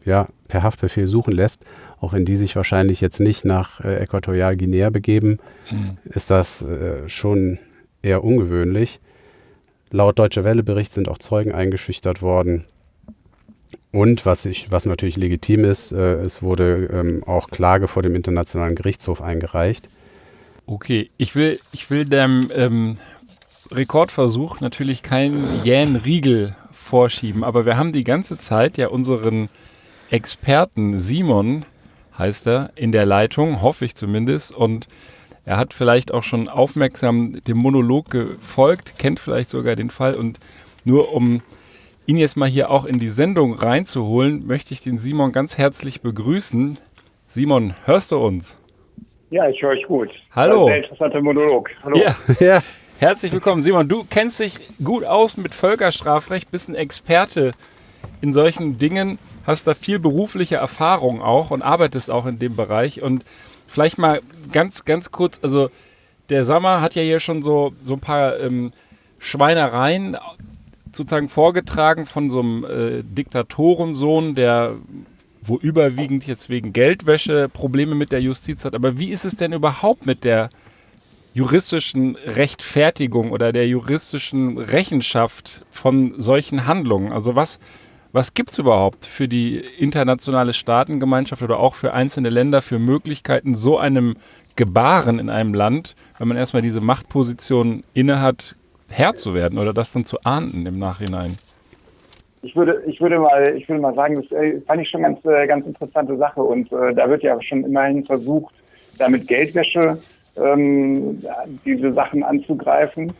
ja, per Haftbefehl suchen lässt, auch wenn die sich wahrscheinlich jetzt nicht nach äh, Äquatorialguinea begeben, mhm. ist das äh, schon eher ungewöhnlich. Laut Deutsche Welle-Bericht sind auch Zeugen eingeschüchtert worden. Und was, ich, was natürlich legitim ist, äh, es wurde ähm, auch Klage vor dem Internationalen Gerichtshof eingereicht. Okay, ich will, ich will dem ähm, Rekordversuch natürlich keinen jähen Riegel vorschieben, aber wir haben die ganze Zeit ja unseren Experten Simon, heißt er, in der Leitung, hoffe ich zumindest, und er hat vielleicht auch schon aufmerksam dem Monolog gefolgt, kennt vielleicht sogar den Fall und nur um ihn jetzt mal hier auch in die Sendung reinzuholen, möchte ich den Simon ganz herzlich begrüßen. Simon, hörst du uns? Ja, ich höre euch gut. Hallo. Ein interessanter Monolog. Hallo. Ja. ja. Herzlich willkommen, Simon. Du kennst dich gut aus mit Völkerstrafrecht, bist ein Experte in solchen Dingen, hast da viel berufliche Erfahrung auch und arbeitest auch in dem Bereich. Und vielleicht mal ganz, ganz kurz, also der Sommer hat ja hier schon so, so ein paar ähm, Schweinereien sozusagen vorgetragen von so einem äh, Diktatorensohn, der wo überwiegend jetzt wegen Geldwäsche Probleme mit der Justiz hat. Aber wie ist es denn überhaupt mit der juristischen Rechtfertigung oder der juristischen Rechenschaft von solchen Handlungen? Also was, was gibt es überhaupt für die internationale Staatengemeinschaft oder auch für einzelne Länder für Möglichkeiten, so einem Gebaren in einem Land, wenn man erstmal diese Machtposition innehat, Herr zu werden oder das dann zu ahnden im Nachhinein? Ich würde, ich würde mal, ich würde mal sagen, das äh, fand ich schon ganz, äh, ganz interessante Sache und äh, da wird ja schon immerhin versucht, damit Geldwäsche ähm, diese Sachen anzugreifen,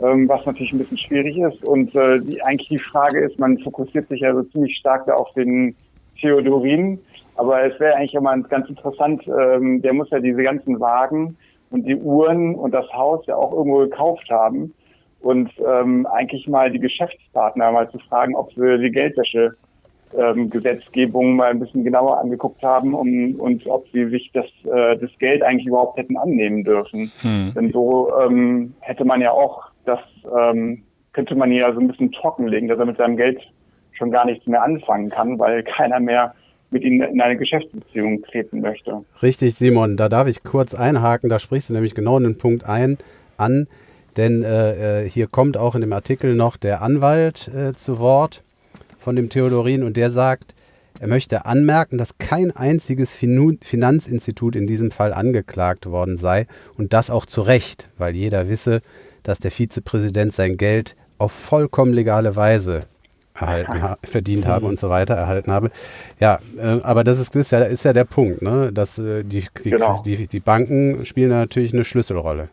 ähm, was natürlich ein bisschen schwierig ist. Und äh, die, eigentlich die Frage ist, man fokussiert sich ja so ziemlich stark da auf den Theodorin, aber es wäre eigentlich mal ganz interessant, ähm, der muss ja diese ganzen Wagen und die Uhren und das Haus ja auch irgendwo gekauft haben. Und ähm, eigentlich mal die Geschäftspartner mal zu fragen, ob sie die Geldwäsche ähm, Gesetzgebung mal ein bisschen genauer angeguckt haben um, und ob sie sich das, äh, das Geld eigentlich überhaupt hätten annehmen dürfen. Hm. Denn so ähm, hätte man ja auch das, ähm, könnte man ja so ein bisschen trockenlegen, dass er mit seinem Geld schon gar nichts mehr anfangen kann, weil keiner mehr mit ihnen in eine Geschäftsbeziehung treten möchte. Richtig, Simon, da darf ich kurz einhaken, da sprichst du nämlich genau einen Punkt ein, an, denn äh, äh hier kommt auch in dem Artikel noch der Anwalt äh, zu Wort von dem Theodorin und der sagt, er möchte anmerken, dass kein einziges Finanzinstitut in diesem Fall angeklagt worden sei und das auch zu Recht, weil jeder wisse, dass der Vizepräsident sein Geld auf vollkommen legale Weise erhalten ha verdient habe und so weiter, erhalten habe. Ja, äh, aber das ist, ist, ja, ist ja der Punkt, ne? dass äh, die, die, genau. die, die Banken spielen natürlich eine Schlüsselrolle.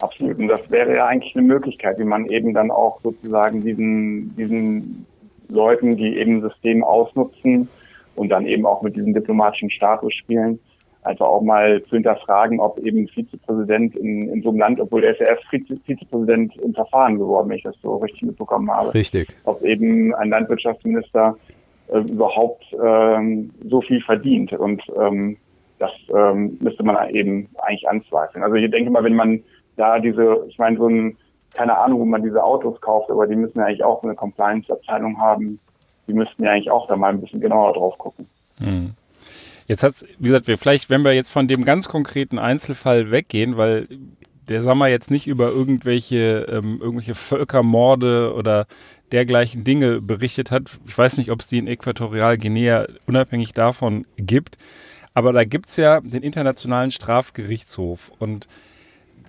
Absolut. Und das wäre ja eigentlich eine Möglichkeit, wie man eben dann auch sozusagen diesen, diesen Leuten, die eben System ausnutzen und dann eben auch mit diesem diplomatischen Status spielen, einfach auch mal zu hinterfragen, ob eben Vizepräsident in, in so einem Land, obwohl er ist ja erst Vizepräsident im Verfahren geworden, wenn ich das so richtig mitbekommen habe. Richtig. Ob eben ein Landwirtschaftsminister äh, überhaupt ähm, so viel verdient. Und ähm, das ähm, müsste man eben eigentlich anzweifeln. Also ich denke mal, wenn man da diese, ich meine, so ein, keine Ahnung, wo man diese Autos kauft, aber die müssen ja eigentlich auch eine Compliance-Abteilung haben. Die müssten ja eigentlich auch da mal ein bisschen genauer drauf gucken. Hm. Jetzt hat wie gesagt, wir vielleicht, wenn wir jetzt von dem ganz konkreten Einzelfall weggehen, weil der Sommer jetzt nicht über irgendwelche, ähm, irgendwelche Völkermorde oder dergleichen Dinge berichtet hat. Ich weiß nicht, ob es die in Äquatorialguinea unabhängig davon gibt. Aber da gibt es ja den Internationalen Strafgerichtshof. Und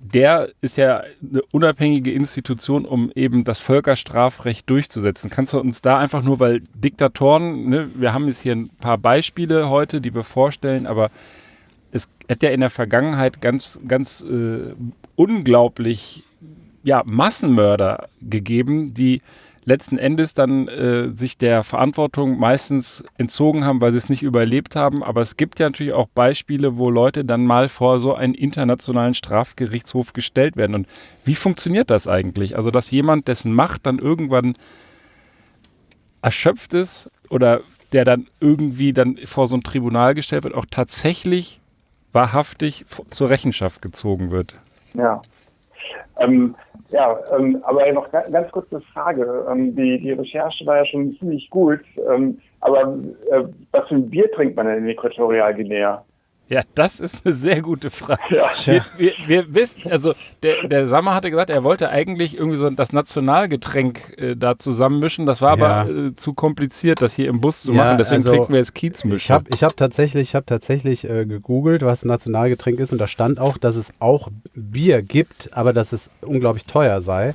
der ist ja eine unabhängige Institution, um eben das Völkerstrafrecht durchzusetzen. Kannst du uns da einfach nur, weil Diktatoren, ne, wir haben jetzt hier ein paar Beispiele heute, die wir vorstellen, aber es hat ja in der Vergangenheit ganz, ganz äh, unglaublich ja, Massenmörder gegeben, die letzten Endes dann äh, sich der Verantwortung meistens entzogen haben, weil sie es nicht überlebt haben. Aber es gibt ja natürlich auch Beispiele, wo Leute dann mal vor so einen internationalen Strafgerichtshof gestellt werden. Und wie funktioniert das eigentlich? Also, dass jemand, dessen Macht dann irgendwann erschöpft ist oder der dann irgendwie dann vor so ein Tribunal gestellt wird, auch tatsächlich wahrhaftig zur Rechenschaft gezogen wird. Ja. Ähm, ja, ähm, aber noch ganz kurz eine Frage. Ähm, die, die Recherche war ja schon ziemlich gut. Ähm, aber äh, was für ein Bier trinkt man denn in Äquatorialguinea? Ja, das ist eine sehr gute Frage. Ja. Wir, wir, wir, wissen, also der, der Sammer hatte gesagt, er wollte eigentlich irgendwie so das Nationalgetränk äh, da zusammenmischen. Das war ja. aber äh, zu kompliziert, das hier im Bus zu ja, machen. Deswegen also, trinken wir jetzt Kiezmischer. Ich habe ich hab tatsächlich, hab tatsächlich äh, gegoogelt, was ein Nationalgetränk ist. Und da stand auch, dass es auch Bier gibt, aber dass es unglaublich teuer sei.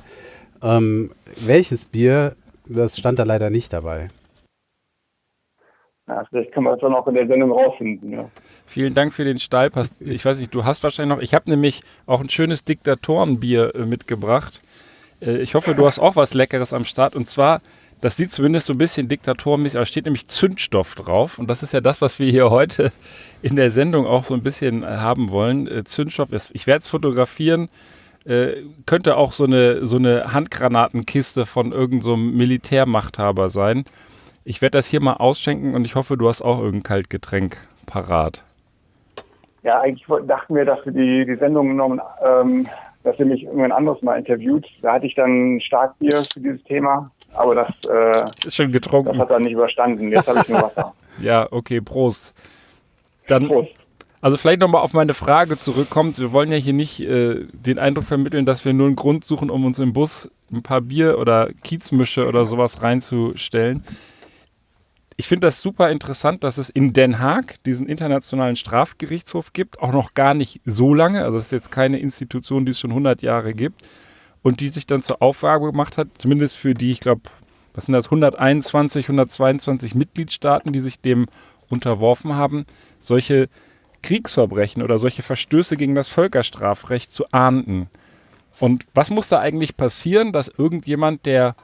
Ähm, welches Bier, das stand da leider nicht dabei. Ja, vielleicht können wir es dann auch in der Sendung rausfinden. Ja. Vielen Dank für den Steilpass. Ich weiß nicht, du hast wahrscheinlich noch. Ich habe nämlich auch ein schönes Diktatorenbier äh, mitgebracht. Äh, ich hoffe, du hast auch was Leckeres am Start. Und zwar, das sieht zumindest so ein bisschen diktatorenmäßig aus, steht nämlich Zündstoff drauf. Und das ist ja das, was wir hier heute in der Sendung auch so ein bisschen äh, haben wollen. Zündstoff ist, ich werde es fotografieren. Könnte auch so eine, so eine Handgranatenkiste von irgendeinem so Militärmachthaber sein. Ich werde das hier mal ausschenken und ich hoffe, du hast auch irgendein Kaltgetränk parat. Ja, eigentlich dachten wir, dass wir die, die Sendung genommen, ähm, dass ihr mich irgendwann anderes mal interviewt. Da hatte ich dann Starkbier für dieses Thema, aber das äh, ist schon getrunken. Das hat er nicht überstanden. Jetzt habe ich nur Wasser. ja, okay, Prost. Dann, Prost. Also vielleicht nochmal auf meine Frage zurückkommt. Wir wollen ja hier nicht äh, den Eindruck vermitteln, dass wir nur einen Grund suchen, um uns im Bus ein paar Bier oder Kiezmische oder sowas reinzustellen ich finde das super interessant, dass es in Den Haag diesen internationalen Strafgerichtshof gibt, auch noch gar nicht so lange. Also es ist jetzt keine Institution, die es schon 100 Jahre gibt und die sich dann zur Aufgabe gemacht hat, zumindest für die, ich glaube, was sind das, 121, 122 Mitgliedstaaten, die sich dem unterworfen haben, solche Kriegsverbrechen oder solche Verstöße gegen das Völkerstrafrecht zu ahnden. Und was muss da eigentlich passieren, dass irgendjemand, der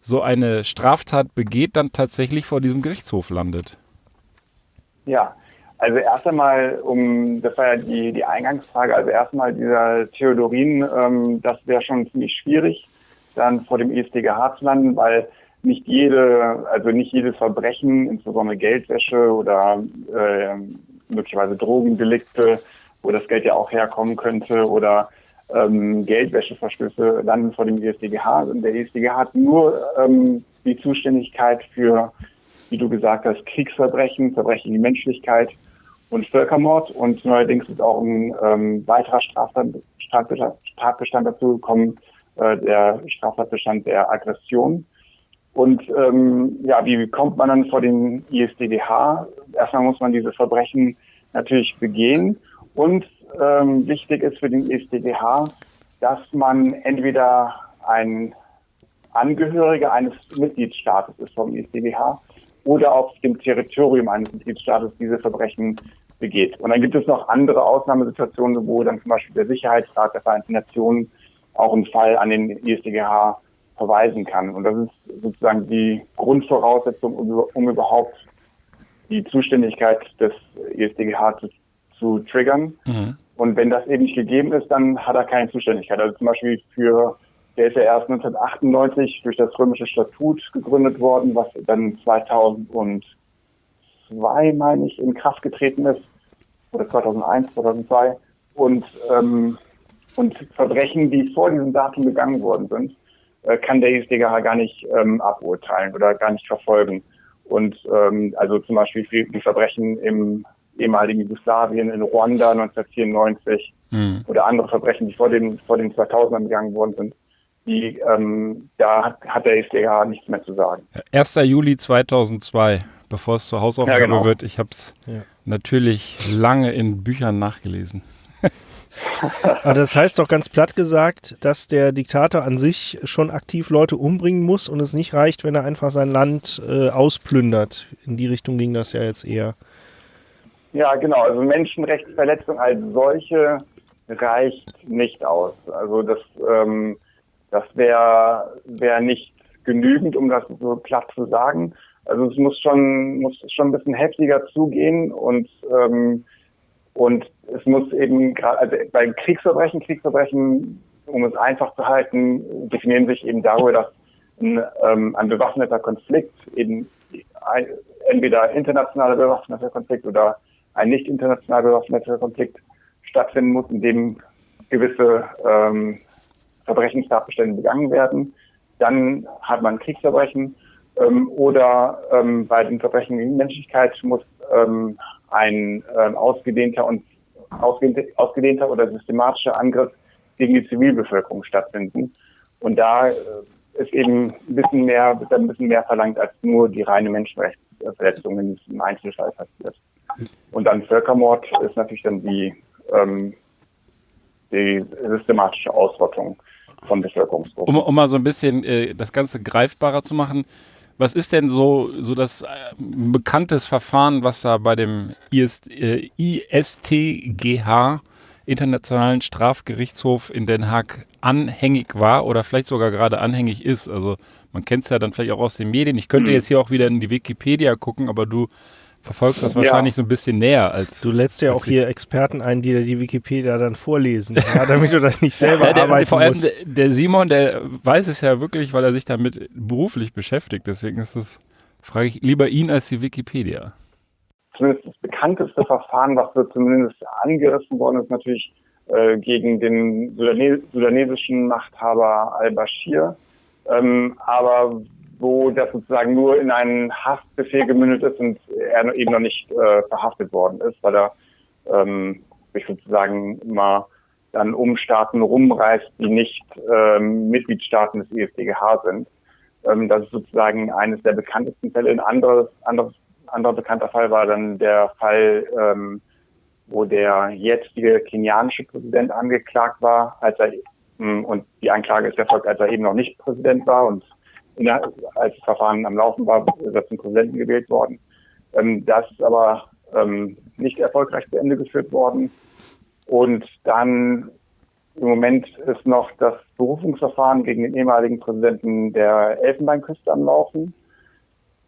so eine Straftat begeht, dann tatsächlich vor diesem Gerichtshof landet? Ja, also erst einmal, um, das war ja die, die Eingangsfrage, also erstmal dieser Theodorin, ähm, das wäre schon ziemlich schwierig, dann vor dem ESDGH zu landen, weil nicht jede, also nicht jedes Verbrechen, insbesondere Geldwäsche oder äh, möglicherweise Drogendelikte, wo das Geld ja auch herkommen könnte oder ähm, Geldwäscheverstöße landen vor dem ESDGH. Und der ESDGH hat nur ähm, die Zuständigkeit für, wie du gesagt hast, Kriegsverbrechen, Verbrechen gegen die Menschlichkeit und Völkermord. Und neuerdings ist auch ein ähm, weiterer Straftat, Straftatbestand dazu gekommen, äh, der Straftatbestand der Aggression. Und ähm, ja, wie kommt man dann vor den ISDGH? Erstmal muss man diese Verbrechen natürlich begehen und ähm, wichtig ist für den ESDGH, dass man entweder ein Angehöriger eines Mitgliedstaates ist vom ESDGH oder auf dem Territorium eines Mitgliedstaates diese Verbrechen begeht. Und dann gibt es noch andere Ausnahmesituationen, wo dann zum Beispiel der Sicherheitsrat der Vereinten Nationen auch einen Fall an den ESDGH verweisen kann. Und das ist sozusagen die Grundvoraussetzung, um, um überhaupt die Zuständigkeit des ESDGH zu zu triggern. Mhm. Und wenn das eben nicht gegeben ist, dann hat er keine Zuständigkeit. Also zum Beispiel für, der ist ja erst 1998 durch das römische Statut gegründet worden, was dann 2002, meine ich, in Kraft getreten ist. Oder 2001, 2002. Und, ähm, und Verbrechen, die vor diesem Datum begangen worden sind, äh, kann der ISDGH gar nicht ähm, aburteilen oder gar nicht verfolgen. Und ähm, also zum Beispiel die Verbrechen im ehemaligen Jugoslawien, in Ruanda 1994 mhm. oder andere Verbrechen, die vor den, vor den 2000ern begangen worden sind. Die, ähm, da hat, hat der SDH nichts mehr zu sagen. 1. Juli 2002, bevor es zur Hausaufgabe ja, genau. wird. Ich habe es ja. natürlich lange in Büchern nachgelesen. Aber das heißt doch ganz platt gesagt, dass der Diktator an sich schon aktiv Leute umbringen muss und es nicht reicht, wenn er einfach sein Land äh, ausplündert. In die Richtung ging das ja jetzt eher. Ja, genau. Also Menschenrechtsverletzung als solche reicht nicht aus. Also das, ähm, das wäre wär nicht genügend, um das so platt zu sagen. Also es muss schon, muss schon ein bisschen heftiger zugehen und, ähm, und es muss eben gerade, also bei Kriegsverbrechen, Kriegsverbrechen, um es einfach zu halten, definieren sich eben darüber, dass ein, ähm, ein bewaffneter Konflikt eben ein, entweder internationaler bewaffneter Konflikt oder ein nicht international bewaffneter Konflikt stattfinden muss, in dem gewisse ähm, Verbrechenstatbestände begangen werden. Dann hat man Kriegsverbrechen ähm, oder ähm, bei den Verbrechen gegen Menschlichkeit muss ähm, ein ähm, ausgedehnter und ausgedehnter, ausgedehnter oder systematischer Angriff gegen die Zivilbevölkerung stattfinden. Und da äh, ist eben ein bisschen mehr, ein bisschen mehr verlangt als nur die reine Menschenrechtsverletzung, wenn es im Einzelfall passiert. Und dann Völkermord ist natürlich dann die, ähm, die systematische Ausrottung von Bevölkerungsgruppen. Um, um mal so ein bisschen äh, das Ganze greifbarer zu machen, was ist denn so, so das äh, bekanntes Verfahren, was da bei dem IS, äh, ISTGH, Internationalen Strafgerichtshof in Den Haag, anhängig war oder vielleicht sogar gerade anhängig ist? Also man kennt es ja dann vielleicht auch aus den Medien. Ich könnte mhm. jetzt hier auch wieder in die Wikipedia gucken, aber du verfolgst das wahrscheinlich ja. so ein bisschen näher als. Du lädst ja auch hier Experten ein, die dir die Wikipedia dann vorlesen, ja, damit du das nicht selber ja, der, arbeiten vor allem musst. Der Simon, der weiß es ja wirklich, weil er sich damit beruflich beschäftigt. Deswegen ist es, frage ich lieber ihn als die Wikipedia. Zumindest das bekannteste Verfahren, was so zumindest angerissen worden ist, natürlich äh, gegen den sudanesischen Machthaber al-Bashir. Ähm, aber wo das sozusagen nur in einen Haftbefehl gemündet ist und er eben noch nicht äh, verhaftet worden ist, weil er ähm, sich sozusagen mal dann um Staaten rumreist, die nicht ähm, Mitgliedstaaten des ESDGH sind. Ähm, das ist sozusagen eines der bekanntesten Fälle. Ein anderes, anderes, anderer bekannter Fall war dann der Fall, ähm, wo der jetzige kenianische Präsident angeklagt war, als er hm, und die Anklage ist erfolgt, als er eben noch nicht Präsident war und der, als das Verfahren am Laufen war, ist er zum Präsidenten gewählt worden. Ähm, das ist aber ähm, nicht erfolgreich zu Ende geführt worden. Und dann im Moment ist noch das Berufungsverfahren gegen den ehemaligen Präsidenten der Elfenbeinküste am Laufen.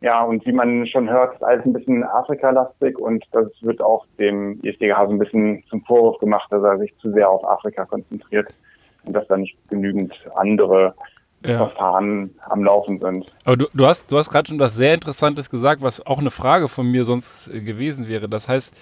Ja, und wie man schon hört, ist alles ein bisschen Afrika-lastig und das wird auch dem ISDGH so ein bisschen zum Vorwurf gemacht, dass er sich zu sehr auf Afrika konzentriert und dass da nicht genügend andere ja. Verfahren am Laufen sind. Aber du, du hast, du hast gerade schon was sehr Interessantes gesagt, was auch eine Frage von mir sonst äh, gewesen wäre. Das heißt,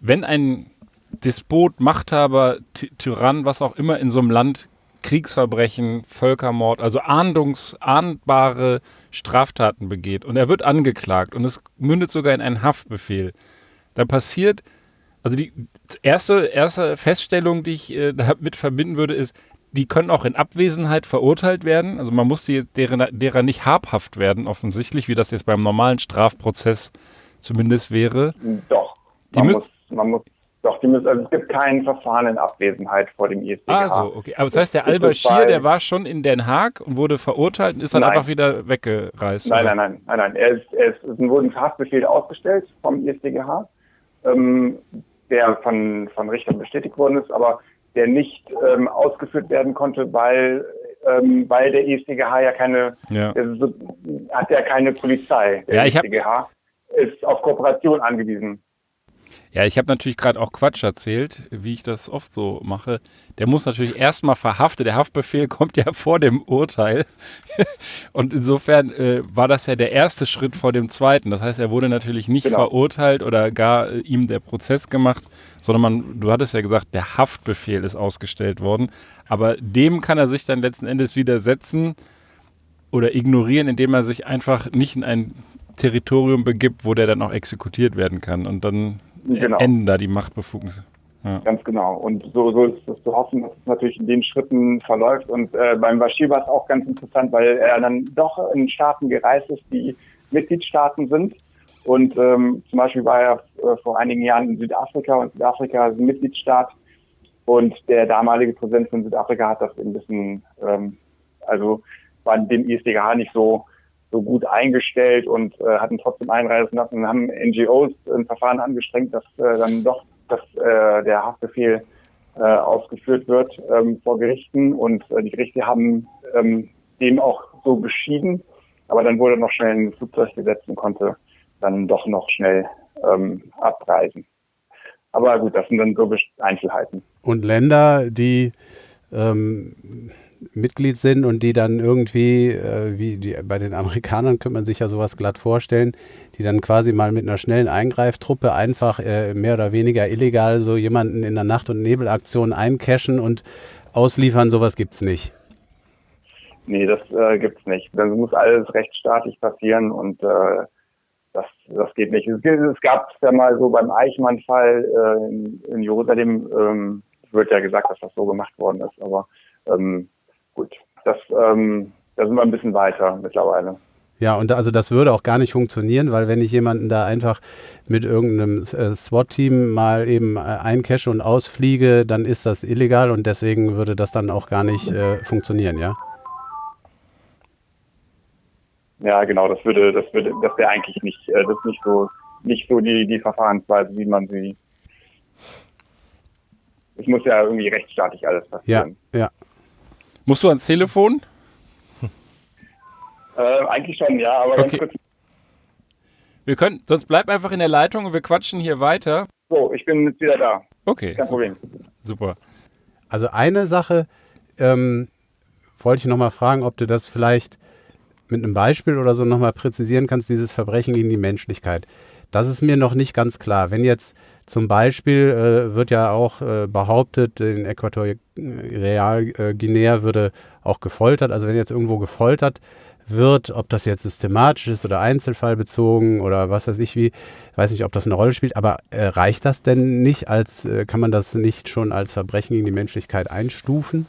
wenn ein Despot, Machthaber, Ty Tyrann, was auch immer in so einem Land Kriegsverbrechen, Völkermord, also ahndungs, ahndbare Straftaten begeht und er wird angeklagt und es mündet sogar in einen Haftbefehl, dann passiert, also die erste, erste Feststellung, die ich äh, damit verbinden würde, ist, die können auch in Abwesenheit verurteilt werden. Also man muss die, deren, derer nicht habhaft werden, offensichtlich, wie das jetzt beim normalen Strafprozess zumindest wäre. Doch. Die man, muss, man muss doch, die müssen, also es gibt kein Verfahren in Abwesenheit vor dem ISDGH. Ah, so, okay. Aber das heißt, der Al-Bashir, der war schon in Den Haag und wurde verurteilt und ist dann nein. einfach wieder weggereist? Nein, nein, nein, nein, nein. Er ist, er ist, es wurden Haftbefehle ausgestellt vom ISDGH, ähm, der von, von Richtern bestätigt worden ist, aber der nicht ähm, ausgeführt werden konnte, weil ähm, weil der ISDGH ja keine, ja. So, hat ja keine Polizei. Der ja, ich ISDGH ist auf Kooperation angewiesen. Ja, ich habe natürlich gerade auch Quatsch erzählt, wie ich das oft so mache. Der muss natürlich erstmal verhaftet. Der Haftbefehl kommt ja vor dem Urteil. Und insofern äh, war das ja der erste Schritt vor dem zweiten. Das heißt, er wurde natürlich nicht genau. verurteilt oder gar äh, ihm der Prozess gemacht, sondern man, du hattest ja gesagt, der Haftbefehl ist ausgestellt worden. Aber dem kann er sich dann letzten Endes widersetzen oder ignorieren, indem er sich einfach nicht in ein Territorium begibt, wo der dann auch exekutiert werden kann. Und dann genau. enden da die Machtbefugnisse. Ja. Ganz genau. Und so, so ist es zu hoffen, dass es natürlich in den Schritten verläuft. Und äh, beim Bashir war es auch ganz interessant, weil er dann doch in Staaten gereist ist, die Mitgliedstaaten sind. Und ähm, zum Beispiel war er äh, vor einigen Jahren in Südafrika und Südafrika ist ein Mitgliedstaat. Und der damalige Präsident von Südafrika hat das ein bisschen, ähm, also war dem ISDGH nicht so so gut eingestellt und äh, hatten trotzdem einreisen lassen, haben NGOs ein Verfahren angestrengt, dass äh, dann doch dass, äh, der Haftbefehl äh, ausgeführt wird ähm, vor Gerichten und äh, die Gerichte haben ähm, dem auch so beschieden, aber dann wurde noch schnell ein Flugzeug gesetzt und konnte dann doch noch schnell ähm, abreisen. Aber gut, das sind dann so Einzelheiten. Und Länder, die ähm, Mitglied sind und die dann irgendwie, äh, wie die, bei den Amerikanern könnte man sich ja sowas glatt vorstellen, die dann quasi mal mit einer schnellen Eingreiftruppe einfach äh, mehr oder weniger illegal so jemanden in der Nacht- und Nebelaktion eincachen und ausliefern, sowas gibt es nicht. Nee, das äh, es nicht. Das muss alles rechtsstaatlich passieren und äh, das, das geht nicht. Es, es gab ja mal so beim Eichmann-Fall äh, in, in, Jerusalem, ähm, wird ja gesagt, dass das so gemacht worden ist, aber ähm, gut, das, ähm, da sind wir ein bisschen weiter mittlerweile. Ja, und also das würde auch gar nicht funktionieren, weil wenn ich jemanden da einfach mit irgendeinem äh, SWAT-Team mal eben äh, eincache und ausfliege, dann ist das illegal und deswegen würde das dann auch gar nicht äh, funktionieren, ja? Ja, genau, das würde, das würde, das wäre eigentlich nicht, äh, das ist nicht so, nicht so die, die Verfahrensweise, wie man sie. Es muss ja irgendwie rechtsstaatlich alles passieren. Ja, ja. Musst du ans Telefon? Äh, eigentlich schon, ja, aber okay. ganz kurz. Wir können, sonst bleib einfach in der Leitung und wir quatschen hier weiter. So, ich bin jetzt wieder da. Okay. Kein super. Problem. Super. Also eine Sache ähm, wollte ich nochmal fragen, ob du das vielleicht mit einem Beispiel oder so nochmal präzisieren kannst, dieses Verbrechen gegen die Menschlichkeit. Das ist mir noch nicht ganz klar. Wenn jetzt zum Beispiel äh, wird ja auch äh, behauptet, in Äquatorialguinea äh, würde auch gefoltert. Also wenn jetzt irgendwo gefoltert wird, ob das jetzt systematisch ist oder einzelfallbezogen oder was weiß ich wie, weiß nicht, ob das eine Rolle spielt, aber äh, reicht das denn nicht als, äh, kann man das nicht schon als Verbrechen gegen die Menschlichkeit einstufen?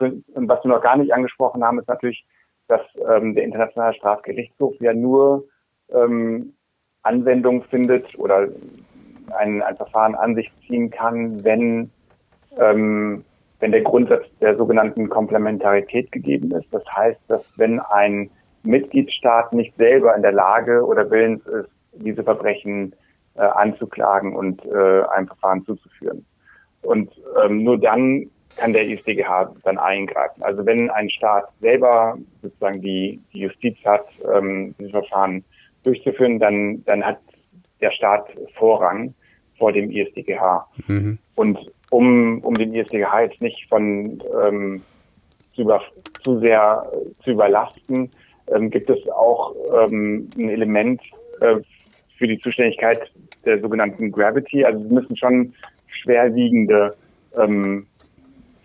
Und was wir noch gar nicht angesprochen haben, ist natürlich dass ähm, der Internationale Strafgerichtshof ja nur ähm, Anwendung findet oder ein, ein Verfahren an sich ziehen kann, wenn, ähm, wenn der Grundsatz der sogenannten Komplementarität gegeben ist. Das heißt, dass wenn ein Mitgliedstaat nicht selber in der Lage oder willens ist, diese Verbrechen äh, anzuklagen und äh, einem Verfahren zuzuführen. Und ähm, nur dann kann der ISDGH dann eingreifen. Also wenn ein Staat selber sozusagen die, die Justiz hat, ähm, diese Verfahren durchzuführen, dann, dann hat der Staat Vorrang vor dem ISDGH. Mhm. Und um, um den ISDGH jetzt nicht von ähm, zu, über, zu sehr äh, zu überlasten, ähm, gibt es auch ähm, ein Element äh, für die Zuständigkeit der sogenannten Gravity. Also es müssen schon schwerwiegende ähm,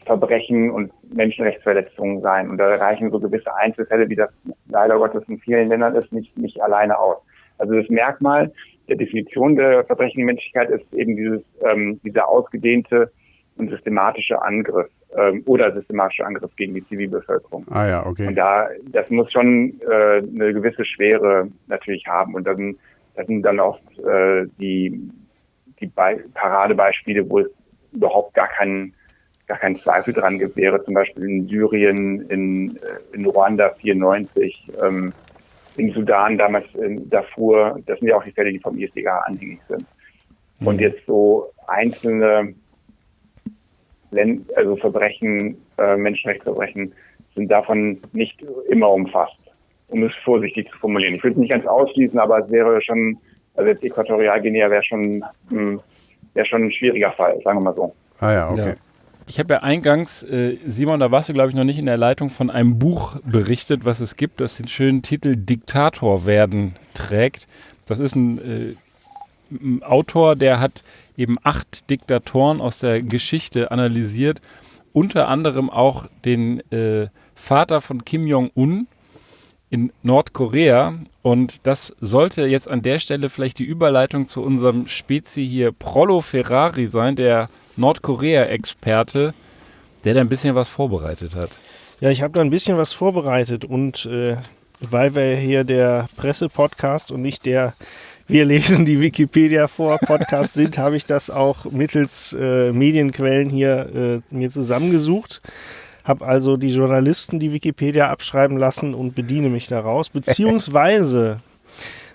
Verbrechen und Menschenrechtsverletzungen sein. Und da reichen so gewisse Einzelfälle, wie das leider Gottes in vielen Ländern ist, nicht, nicht alleine aus. Also das Merkmal der Definition der Verbrechen gegen Menschlichkeit ist eben dieses, ähm, dieser ausgedehnte und systematische Angriff ähm, oder systematische Angriff gegen die Zivilbevölkerung. Ah ja, okay. Und da, das muss schon äh, eine gewisse Schwere natürlich haben. Und dann, das sind dann oft äh, die, die Be Paradebeispiele, wo es überhaupt gar keinen gar keinen Zweifel dran gibt, wäre zum Beispiel in Syrien, in, äh, in Ruanda 94, ähm, in Sudan damals in Darfur, das sind ja auch die Fälle, die vom ISDG anhängig sind. Mhm. Und jetzt so einzelne Länd also Verbrechen, äh, Menschenrechtsverbrechen sind davon nicht immer umfasst, um es vorsichtig zu formulieren. Ich würde es nicht ganz ausschließen, aber es wäre schon, also jetzt Äquatorialguinea wäre schon, hm, wäre schon ein schwieriger Fall, sagen wir mal so. Ah ja, okay. Ja. Ich habe ja eingangs, äh, Simon, da warst du, glaube ich, noch nicht in der Leitung, von einem Buch berichtet, was es gibt, das den schönen Titel Diktator werden trägt. Das ist ein, äh, ein Autor, der hat eben acht Diktatoren aus der Geschichte analysiert, unter anderem auch den äh, Vater von Kim Jong-un in Nordkorea. Und das sollte jetzt an der Stelle vielleicht die Überleitung zu unserem Spezi hier Prollo Ferrari sein, der Nordkorea-Experte, der da ein bisschen was vorbereitet hat. Ja, ich habe da ein bisschen was vorbereitet und äh, weil wir hier der Presse-Podcast und nicht der Wir lesen die Wikipedia vor Podcast sind, habe ich das auch mittels äh, Medienquellen hier äh, mir zusammengesucht. Habe also die Journalisten die Wikipedia abschreiben lassen und bediene mich daraus. Beziehungsweise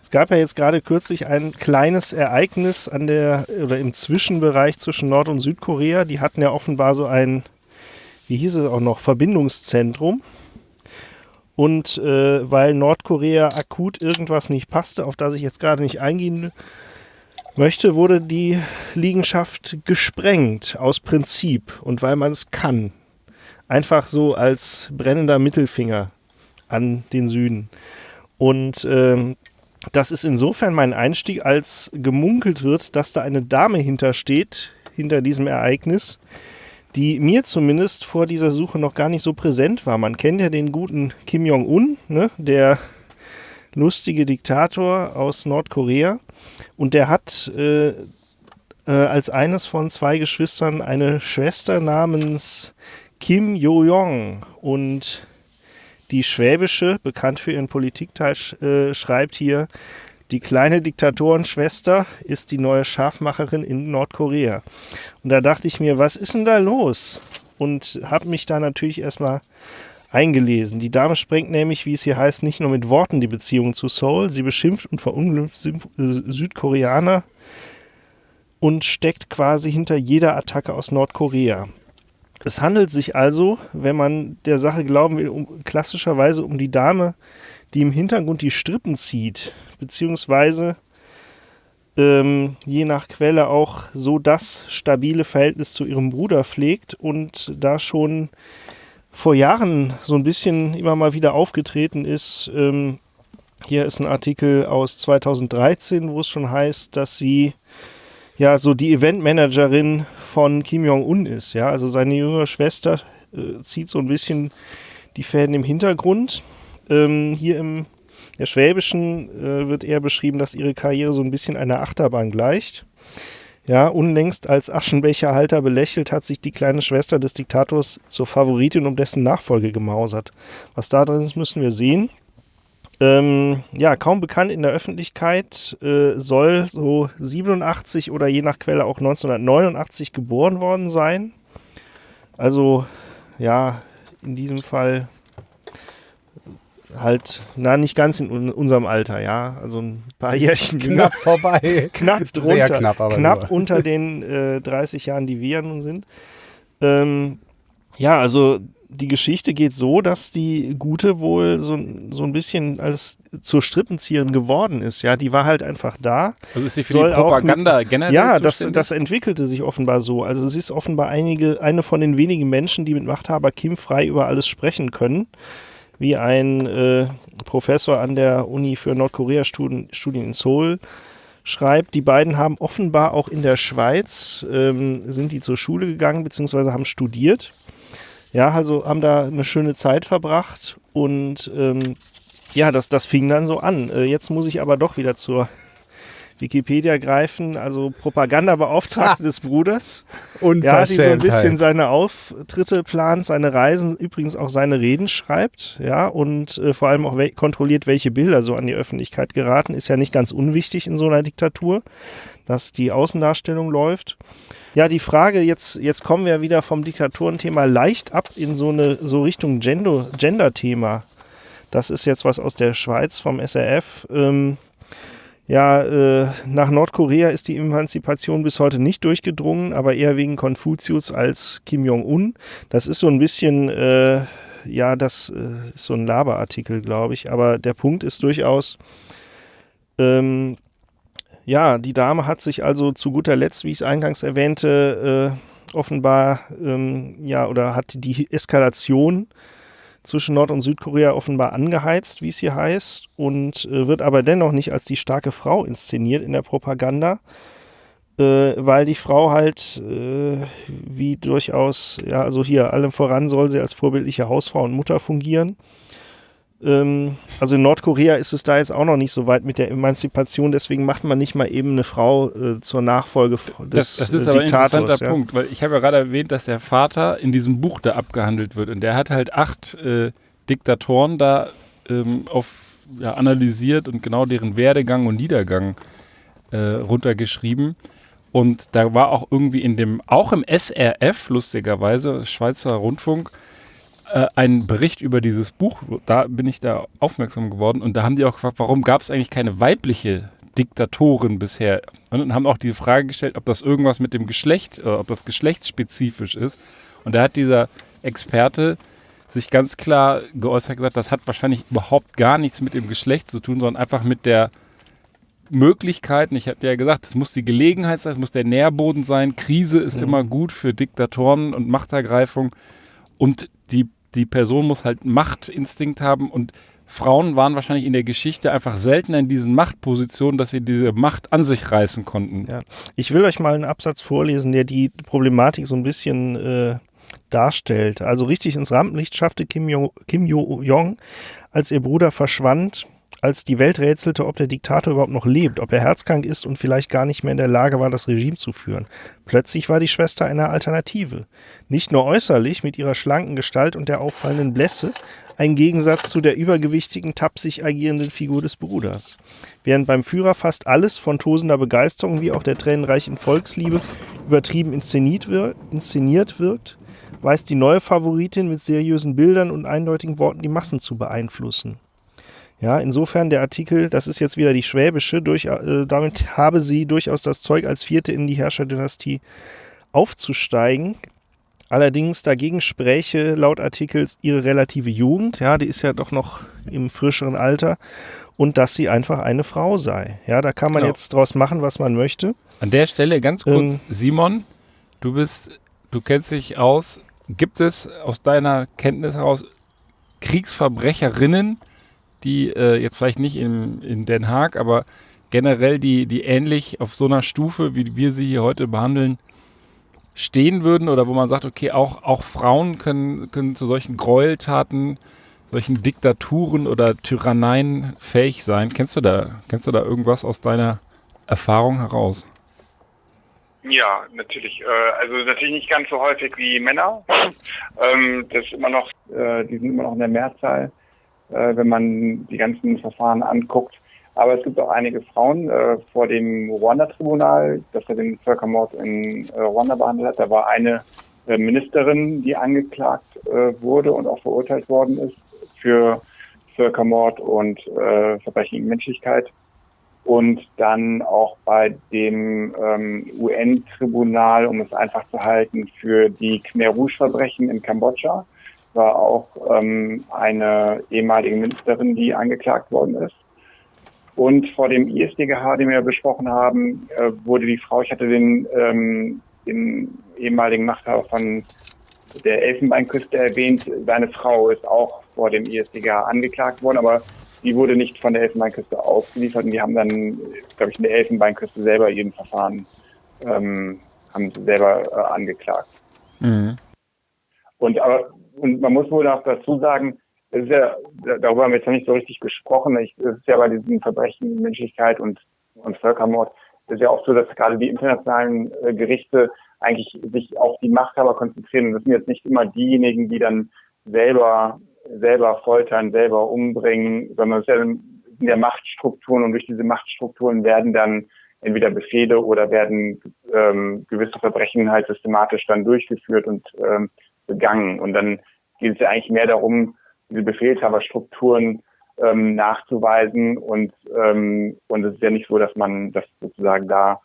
es gab ja jetzt gerade kürzlich ein kleines Ereignis an der oder im Zwischenbereich zwischen Nord- und Südkorea. Die hatten ja offenbar so ein, wie hieß es auch noch, Verbindungszentrum. Und äh, weil Nordkorea akut irgendwas nicht passte, auf das ich jetzt gerade nicht eingehen möchte, wurde die Liegenschaft gesprengt aus Prinzip und weil man es kann. Einfach so als brennender Mittelfinger an den Süden. Und ähm, das ist insofern mein Einstieg, als gemunkelt wird, dass da eine Dame hintersteht, hinter diesem Ereignis, die mir zumindest vor dieser Suche noch gar nicht so präsent war. Man kennt ja den guten Kim Jong-un, ne, der lustige Diktator aus Nordkorea. Und der hat äh, äh, als eines von zwei Geschwistern eine Schwester namens Kim Jo-jong. Und die Schwäbische, bekannt für ihren Politikteil, äh, schreibt hier, die kleine Diktatorenschwester ist die neue Schafmacherin in Nordkorea. Und da dachte ich mir, was ist denn da los? Und habe mich da natürlich erstmal eingelesen. Die Dame sprengt nämlich, wie es hier heißt, nicht nur mit Worten die Beziehung zu Seoul, sie beschimpft und verunglimpft äh, Südkoreaner und steckt quasi hinter jeder Attacke aus Nordkorea. Es handelt sich also, wenn man der Sache glauben will, um, klassischerweise um die Dame, die im Hintergrund die Strippen zieht, beziehungsweise ähm, je nach Quelle auch so das stabile Verhältnis zu ihrem Bruder pflegt und da schon vor Jahren so ein bisschen immer mal wieder aufgetreten ist. Ähm, hier ist ein Artikel aus 2013, wo es schon heißt, dass sie ja so die Eventmanagerin von Kim Jong-un ist. Ja, also seine jüngere Schwester äh, zieht so ein bisschen die Fäden im Hintergrund. Ähm, hier im der Schwäbischen äh, wird eher beschrieben, dass ihre Karriere so ein bisschen einer Achterbahn gleicht. Ja, unlängst als Aschenbecherhalter belächelt, hat sich die kleine Schwester des Diktators zur Favoritin um dessen Nachfolge gemausert. Was da drin ist, müssen wir sehen. Ähm, ja, kaum bekannt in der Öffentlichkeit, äh, soll so 87 oder je nach Quelle auch 1989 geboren worden sein. Also, ja, in diesem Fall halt, na, nicht ganz in un unserem Alter, ja. Also ein paar Jährchen knapp vorbei. knapp drunter. Sehr knapp, aber knapp nur. unter den äh, 30 Jahren, die wir nun sind. Ähm, ja, also die Geschichte geht so, dass die Gute wohl so, so ein bisschen als zur Strippenzieherin geworden ist. Ja, die war halt einfach da. Also ist sie für die Propaganda mit, generell Ja, das, das entwickelte sich offenbar so. Also sie ist offenbar einige, eine von den wenigen Menschen, die mit Machthaber Kim frei über alles sprechen können wie ein äh, Professor an der Uni für Nordkorea-Studien in Seoul schreibt, die beiden haben offenbar auch in der Schweiz, ähm, sind die zur Schule gegangen, beziehungsweise haben studiert. Ja, also haben da eine schöne Zeit verbracht und ähm, ja, das, das fing dann so an. Äh, jetzt muss ich aber doch wieder zur Wikipedia greifen, also Propagandabeauftragte des Bruders. Ja, die so ein bisschen seine Auftritte plant, seine Reisen, übrigens auch seine Reden schreibt, ja, und äh, vor allem auch we kontrolliert, welche Bilder so an die Öffentlichkeit geraten. Ist ja nicht ganz unwichtig in so einer Diktatur, dass die Außendarstellung läuft. Ja, die Frage, jetzt, jetzt kommen wir wieder vom Diktatorenthema leicht ab in so eine so Richtung Gender-Thema. Das ist jetzt was aus der Schweiz vom SRF. Ähm, ja, äh, nach Nordkorea ist die Emanzipation bis heute nicht durchgedrungen, aber eher wegen Konfuzius als Kim Jong-un. Das ist so ein bisschen, äh, ja, das äh, ist so ein Laberartikel, glaube ich. Aber der Punkt ist durchaus, ähm, ja, die Dame hat sich also zu guter Letzt, wie ich es eingangs erwähnte, äh, offenbar, ähm, ja, oder hat die Eskalation zwischen Nord- und Südkorea offenbar angeheizt, wie es hier heißt, und äh, wird aber dennoch nicht als die starke Frau inszeniert in der Propaganda, äh, weil die Frau halt äh, wie durchaus, ja, also hier allem voran soll sie als vorbildliche Hausfrau und Mutter fungieren. Ähm, also in Nordkorea ist es da jetzt auch noch nicht so weit mit der Emanzipation, deswegen macht man nicht mal eben eine Frau äh, zur Nachfolge des Das, das ist äh, aber ein interessanter ja. Punkt, weil ich habe ja gerade erwähnt, dass der Vater in diesem Buch da abgehandelt wird und der hat halt acht äh, Diktatoren da ähm, auf, ja, analysiert und genau deren Werdegang und Niedergang äh, runtergeschrieben. Und da war auch irgendwie in dem, auch im SRF, lustigerweise, Schweizer Rundfunk, äh, einen Bericht über dieses Buch, da bin ich da aufmerksam geworden und da haben die auch gefragt, warum gab es eigentlich keine weibliche Diktatorin bisher? Und haben auch die Frage gestellt, ob das irgendwas mit dem Geschlecht, äh, ob das geschlechtsspezifisch ist. Und da hat dieser Experte sich ganz klar geäußert gesagt, das hat wahrscheinlich überhaupt gar nichts mit dem Geschlecht zu tun, sondern einfach mit der Möglichkeiten. Ich hatte ja gesagt, es muss die Gelegenheit sein, es muss der Nährboden sein. Krise ist mhm. immer gut für Diktatoren und Machtergreifung. Und die die Person muss halt Machtinstinkt haben und Frauen waren wahrscheinlich in der Geschichte einfach seltener in diesen Machtpositionen, dass sie diese Macht an sich reißen konnten. Ja. Ich will euch mal einen Absatz vorlesen, der die Problematik so ein bisschen äh, darstellt. Also richtig ins Rampenlicht schaffte Kim Jong-jong, als ihr Bruder verschwand, als die Welt rätselte, ob der Diktator überhaupt noch lebt, ob er herzkrank ist und vielleicht gar nicht mehr in der Lage war, das Regime zu führen. Plötzlich war die Schwester eine Alternative. Nicht nur äußerlich mit ihrer schlanken Gestalt und der auffallenden Blässe, ein Gegensatz zu der übergewichtigen, tapsig agierenden Figur des Bruders. Während beim Führer fast alles von tosender Begeisterung wie auch der tränenreichen Volksliebe übertrieben inszeniert, inszeniert wirkt, weiß die neue Favoritin mit seriösen Bildern und eindeutigen Worten die Massen zu beeinflussen. Ja, insofern der Artikel, das ist jetzt wieder die schwäbische, durch, äh, damit habe sie durchaus das Zeug, als vierte in die Herrscherdynastie aufzusteigen. Allerdings dagegen spräche laut Artikels ihre relative Jugend, ja, die ist ja doch noch im frischeren Alter, und dass sie einfach eine Frau sei. Ja, da kann man genau. jetzt draus machen, was man möchte. An der Stelle ganz kurz, ähm, Simon, du bist, du kennst dich aus. Gibt es aus deiner Kenntnis heraus Kriegsverbrecherinnen, die äh, jetzt vielleicht nicht in, in Den Haag, aber generell die, die ähnlich auf so einer Stufe, wie wir sie hier heute behandeln, stehen würden oder wo man sagt, okay, auch, auch Frauen können, können zu solchen Gräueltaten, solchen Diktaturen oder Tyranneien fähig sein. Kennst du da, kennst du da irgendwas aus deiner Erfahrung heraus? Ja, natürlich. Äh, also natürlich nicht ganz so häufig wie Männer. ähm, das ist immer noch, äh, die sind immer noch in der Mehrzahl, äh, wenn man die ganzen Verfahren anguckt. Aber es gibt auch einige Frauen äh, vor dem Ruanda-Tribunal, das ja den Völkermord in äh, Ruanda behandelt hat. Da war eine äh, Ministerin, die angeklagt wurde und auch verurteilt worden ist für Völkermord und Verbrechen gegen Menschlichkeit und dann auch bei dem ähm, UN-Tribunal, um es einfach zu halten, für die Khmer Rouge-Verbrechen in Kambodscha war auch ähm, eine ehemalige Ministerin, die angeklagt worden ist. Und vor dem ISDGH, den wir besprochen haben, äh, wurde die Frau, ich hatte den, ähm, den ehemaligen Machthaber von der Elfenbeinküste erwähnt, seine Frau ist auch vor dem ISDGH angeklagt worden, aber die wurde nicht von der Elfenbeinküste ausgeliefert und die haben dann, glaube ich, in der Elfenbeinküste selber ihren Verfahren ähm, haben sie selber äh, angeklagt. Mhm. Und aber und man muss wohl auch dazu sagen, es ist ja, darüber haben wir jetzt noch nicht so richtig gesprochen. es ist ja bei diesen Verbrechen Menschlichkeit und, und Völkermord, es ist ja auch so, dass gerade die internationalen äh, Gerichte eigentlich sich auf die Machthaber konzentrieren. Und das sind jetzt nicht immer diejenigen, die dann selber selber foltern, selber umbringen, sondern es sind ja Machtstrukturen und durch diese Machtstrukturen werden dann entweder Befehle oder werden ähm, gewisse Verbrechen halt systematisch dann durchgeführt und ähm, begangen. Und dann geht es ja eigentlich mehr darum, diese Befehlshaberstrukturen ähm, nachzuweisen und ähm, und es ist ja nicht so, dass man das sozusagen da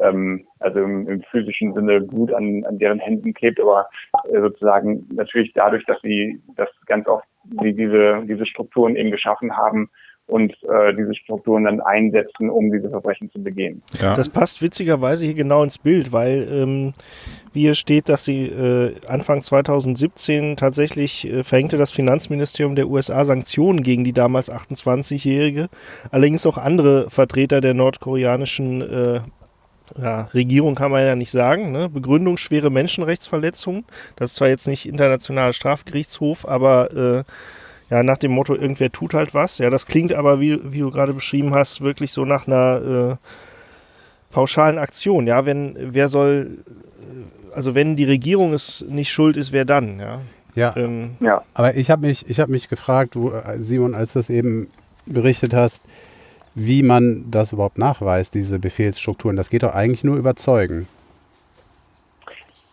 ähm, also im, im, physischen Sinne gut an, an deren Händen klebt, aber äh, sozusagen natürlich dadurch, dass sie das ganz oft die diese, diese Strukturen eben geschaffen haben und äh, diese Strukturen dann einsetzen, um diese Verbrechen zu begehen. Ja. Das passt witzigerweise hier genau ins Bild, weil ähm, wie hier steht, dass sie äh, Anfang 2017 tatsächlich äh, verhängte das Finanzministerium der USA Sanktionen gegen die damals 28-Jährige. Allerdings auch andere Vertreter der nordkoreanischen äh, ja, Regierung kann man ja nicht sagen. Ne? Begründung schwere Menschenrechtsverletzungen. Das ist zwar jetzt nicht internationaler Strafgerichtshof, aber äh, ja, nach dem Motto, irgendwer tut halt was. Ja, das klingt aber, wie, wie du gerade beschrieben hast, wirklich so nach einer äh, pauschalen Aktion. Ja, wenn, wer soll, äh, also wenn die Regierung es nicht schuld ist, wer dann? Ja, ja. Ähm, ja. aber ich habe mich, hab mich gefragt, du, äh, Simon, als du das eben berichtet hast, wie man das überhaupt nachweist, diese Befehlsstrukturen. Das geht doch eigentlich nur überzeugen.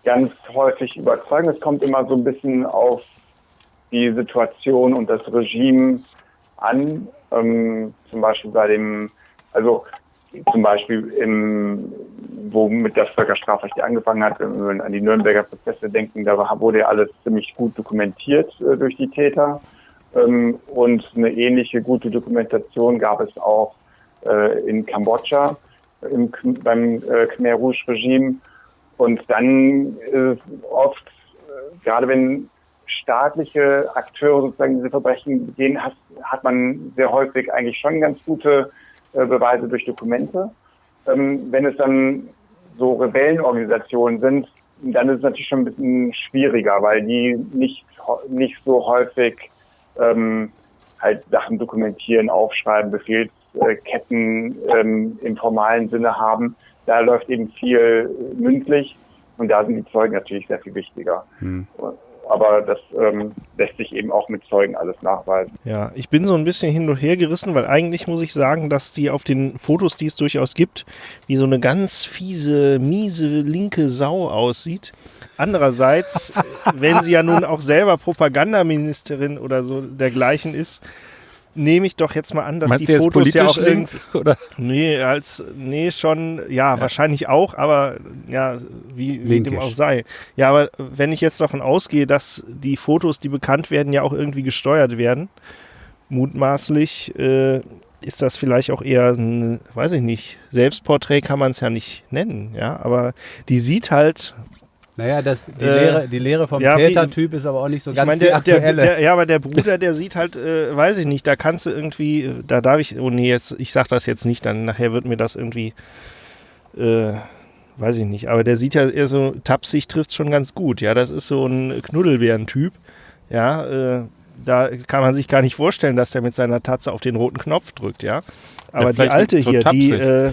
Ganz häufig überzeugen. Es kommt immer so ein bisschen auf die Situation und das Regime an. Ähm, zum Beispiel bei dem, also zum Beispiel im, womit das Völkerstrafrecht angefangen hat, wenn wir an die Nürnberger Prozesse denken, da wurde ja alles ziemlich gut dokumentiert äh, durch die Täter. Ähm, und eine ähnliche gute Dokumentation gab es auch äh, in Kambodscha im, beim äh, Khmer Rouge Regime. Und dann ist oft, äh, gerade wenn staatliche Akteure sozusagen diese Verbrechen begehen, hat, hat man sehr häufig eigentlich schon ganz gute äh, Beweise durch Dokumente. Ähm, wenn es dann so Rebellenorganisationen sind, dann ist es natürlich schon ein bisschen schwieriger, weil die nicht, nicht so häufig ähm, halt Sachen dokumentieren, aufschreiben, Befehlsketten ähm, im formalen Sinne haben. Da läuft eben viel mündlich und da sind die Zeugen natürlich sehr viel wichtiger. Hm aber das ähm, lässt sich eben auch mit Zeugen alles nachweisen. Ja, ich bin so ein bisschen hin und her gerissen, weil eigentlich muss ich sagen, dass die auf den Fotos, die es durchaus gibt, wie so eine ganz fiese, miese, linke Sau aussieht. Andererseits, wenn sie ja nun auch selber Propagandaministerin oder so dergleichen ist, nehme ich doch jetzt mal an, dass Meinst die Fotos ja auch links, oder? Nee, als nee schon, ja, ja, wahrscheinlich auch, aber ja, wie, wie dem auch sei. Ja, aber wenn ich jetzt davon ausgehe, dass die Fotos, die bekannt werden, ja auch irgendwie gesteuert werden, mutmaßlich äh, ist das vielleicht auch eher ein, weiß ich nicht, Selbstporträt kann man es ja nicht nennen, ja, aber die sieht halt naja, das, die, äh, Lehre, die Lehre vom ja, Tätertyp ist aber auch nicht so ganz mein, der, der, der, Ja, aber der Bruder, der sieht halt, äh, weiß ich nicht, da kannst du irgendwie, da darf ich, oh nee, jetzt, ich sag das jetzt nicht, dann nachher wird mir das irgendwie, äh, weiß ich nicht, aber der sieht ja eher so, tapsig trifft schon ganz gut, ja, das ist so ein Knuddelbären-Typ, ja, äh, da kann man sich gar nicht vorstellen, dass der mit seiner Tatze auf den roten Knopf drückt, ja. Aber die alte hier, die, äh,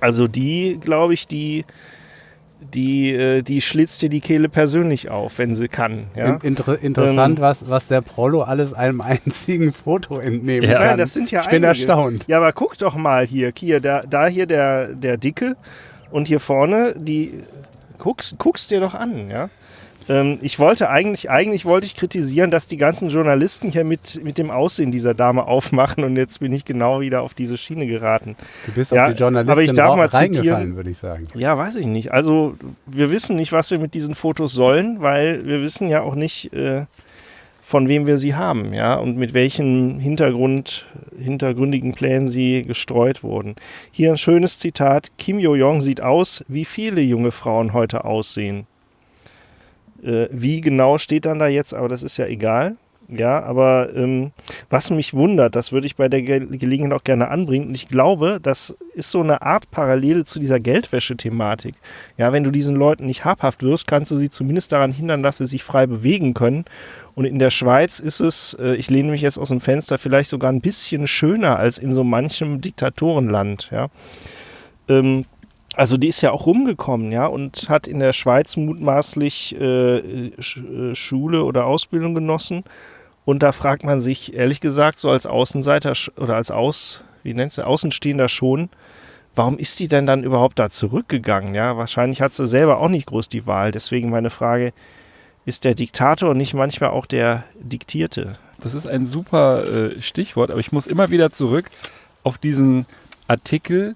also die, glaube ich, die die, äh, die schlitzt dir die Kehle persönlich auf, wenn sie kann. Ja? Inter interessant, ähm, was, was der Prollo alles einem einzigen Foto entnehmen ja. kann. Nein, das sind ja ich bin einige. erstaunt. Ja, aber guck doch mal hier, hier da, da hier der, der Dicke und hier vorne die, guckst, guckst dir doch an, ja. Ähm, ich wollte eigentlich, eigentlich wollte ich kritisieren, dass die ganzen Journalisten hier mit, mit dem Aussehen dieser Dame aufmachen und jetzt bin ich genau wieder auf diese Schiene geraten. Du bist ja, auf die Journalistin aber ich darf mal reingefallen, würde ich sagen. Ja, weiß ich nicht. Also wir wissen nicht, was wir mit diesen Fotos sollen, weil wir wissen ja auch nicht, äh, von wem wir sie haben, ja, und mit welchen Hintergrund, hintergründigen Plänen sie gestreut wurden. Hier ein schönes Zitat: Kim Yo-jong sieht aus, wie viele junge Frauen heute aussehen. Äh, wie genau steht dann da jetzt, aber das ist ja egal. Ja, aber ähm, was mich wundert, das würde ich bei der Ge Gelegenheit auch gerne anbringen. Und ich glaube, das ist so eine Art Parallele zu dieser Geldwäsche-Thematik. Ja, wenn du diesen Leuten nicht habhaft wirst, kannst du sie zumindest daran hindern, dass sie sich frei bewegen können. Und in der Schweiz ist es, äh, ich lehne mich jetzt aus dem Fenster, vielleicht sogar ein bisschen schöner als in so manchem Diktatorenland. Ja. Ähm, also die ist ja auch rumgekommen, ja, und hat in der Schweiz mutmaßlich äh, äh, Schule oder Ausbildung genossen. Und da fragt man sich, ehrlich gesagt, so als Außenseiter oder als Aus, wie nennt du, Außenstehender schon, warum ist die denn dann überhaupt da zurückgegangen? Ja, wahrscheinlich hat sie selber auch nicht groß die Wahl. Deswegen meine Frage, ist der Diktator nicht manchmal auch der Diktierte? Das ist ein super äh, Stichwort, aber ich muss immer wieder zurück auf diesen Artikel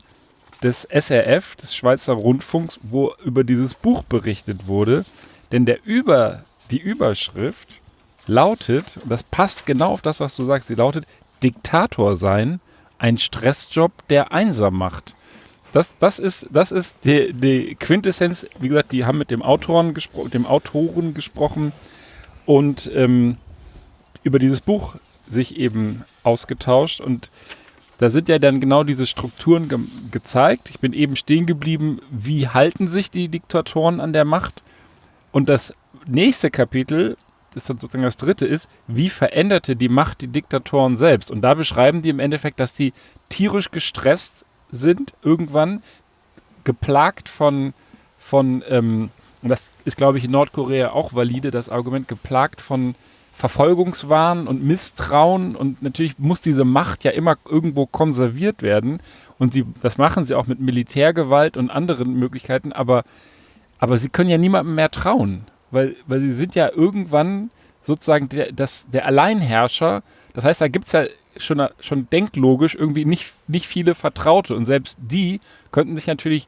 des SRF, des Schweizer Rundfunks, wo über dieses Buch berichtet wurde. Denn der über, die Überschrift lautet, und das passt genau auf das, was du sagst, sie lautet Diktator sein, ein Stressjob, der einsam macht. Das, das ist, das ist die, die Quintessenz. Wie gesagt, die haben mit dem Autoren gesprochen, dem Autoren gesprochen und ähm, über dieses Buch sich eben ausgetauscht. Und da sind ja dann genau diese Strukturen ge gezeigt. Ich bin eben stehen geblieben, wie halten sich die Diktatoren an der Macht? Und das nächste Kapitel, das dann sozusagen das dritte ist, wie veränderte die Macht die Diktatoren selbst? Und da beschreiben die im Endeffekt, dass die tierisch gestresst sind, irgendwann geplagt von, von ähm, und das ist, glaube ich, in Nordkorea auch valide, das Argument, geplagt von Verfolgungswahn und Misstrauen und natürlich muss diese Macht ja immer irgendwo konserviert werden und sie, das machen sie auch mit Militärgewalt und anderen Möglichkeiten, aber, aber sie können ja niemandem mehr trauen, weil, weil sie sind ja irgendwann sozusagen der, das, der Alleinherrscher. Das heißt, da gibt es ja schon, schon denklogisch irgendwie nicht, nicht viele Vertraute und selbst die könnten sich natürlich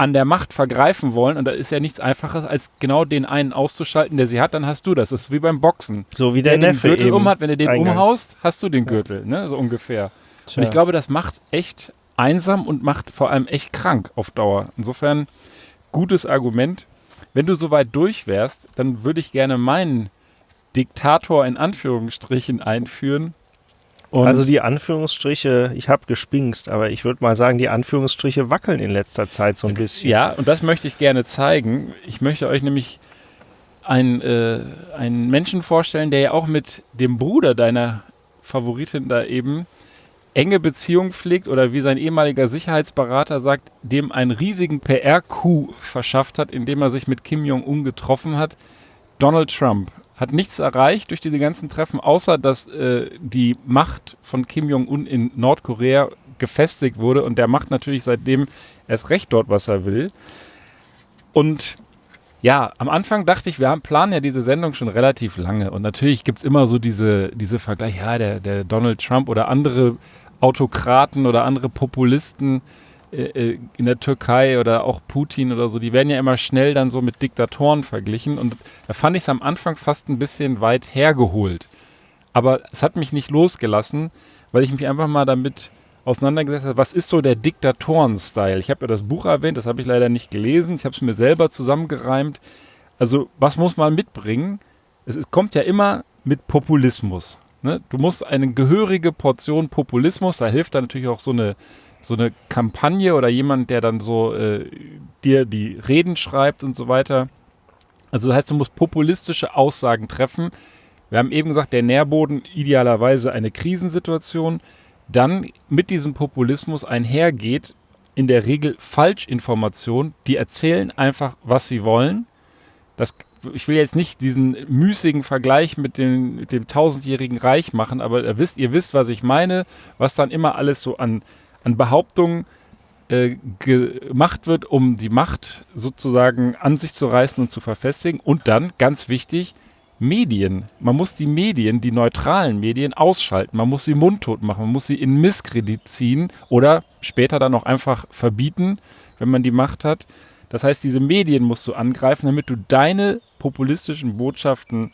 an der Macht vergreifen wollen. Und da ist ja nichts einfaches, als genau den einen auszuschalten, der sie hat, dann hast du das. Das ist wie beim Boxen. So wie der, der Neffe den Gürtel um hat, wenn du den eingangs. umhaust, hast du den Gürtel, ne? so ungefähr. Tja. Und ich glaube, das macht echt einsam und macht vor allem echt krank auf Dauer. Insofern gutes Argument. Wenn du soweit durch wärst, dann würde ich gerne meinen Diktator in Anführungsstrichen einführen, und also die Anführungsstriche, ich habe gespinkst, aber ich würde mal sagen, die Anführungsstriche wackeln in letzter Zeit so ein bisschen. Ja, und das möchte ich gerne zeigen. Ich möchte euch nämlich einen, äh, einen Menschen vorstellen, der ja auch mit dem Bruder deiner Favoritin da eben enge Beziehung pflegt oder wie sein ehemaliger Sicherheitsberater sagt, dem einen riesigen PR-Coup verschafft hat, indem er sich mit Kim Jong-un getroffen hat. Donald Trump hat nichts erreicht durch diese ganzen Treffen, außer dass äh, die Macht von Kim Jong-un in Nordkorea gefestigt wurde und der macht natürlich seitdem erst recht dort, was er will. Und ja, am Anfang dachte ich, wir haben, planen ja diese Sendung schon relativ lange und natürlich gibt es immer so diese, diese Vergleiche, ja, der, der Donald Trump oder andere Autokraten oder andere Populisten, in der Türkei oder auch Putin oder so, die werden ja immer schnell dann so mit Diktatoren verglichen. Und da fand ich es am Anfang fast ein bisschen weit hergeholt. Aber es hat mich nicht losgelassen, weil ich mich einfach mal damit auseinandergesetzt habe, was ist so der Diktatoren-Style? Ich habe ja das Buch erwähnt, das habe ich leider nicht gelesen. Ich habe es mir selber zusammengereimt. Also, was muss man mitbringen? Es, es kommt ja immer mit Populismus. Ne? Du musst eine gehörige Portion Populismus, da hilft dann natürlich auch so eine so eine Kampagne oder jemand, der dann so äh, dir die Reden schreibt und so weiter. Also das heißt, du musst populistische Aussagen treffen. Wir haben eben gesagt, der Nährboden idealerweise eine Krisensituation. Dann mit diesem Populismus einhergeht in der Regel Falschinformationen. Die erzählen einfach, was sie wollen. Das, ich will jetzt nicht diesen müßigen Vergleich mit dem, mit dem tausendjährigen Reich machen, aber ihr wisst, ihr wisst, was ich meine, was dann immer alles so an, an Behauptungen äh, gemacht wird, um die Macht sozusagen an sich zu reißen und zu verfestigen. Und dann, ganz wichtig, Medien. Man muss die Medien, die neutralen Medien ausschalten. Man muss sie mundtot machen. Man muss sie in Misskredit ziehen oder später dann auch einfach verbieten, wenn man die Macht hat. Das heißt, diese Medien musst du angreifen, damit du deine populistischen Botschaften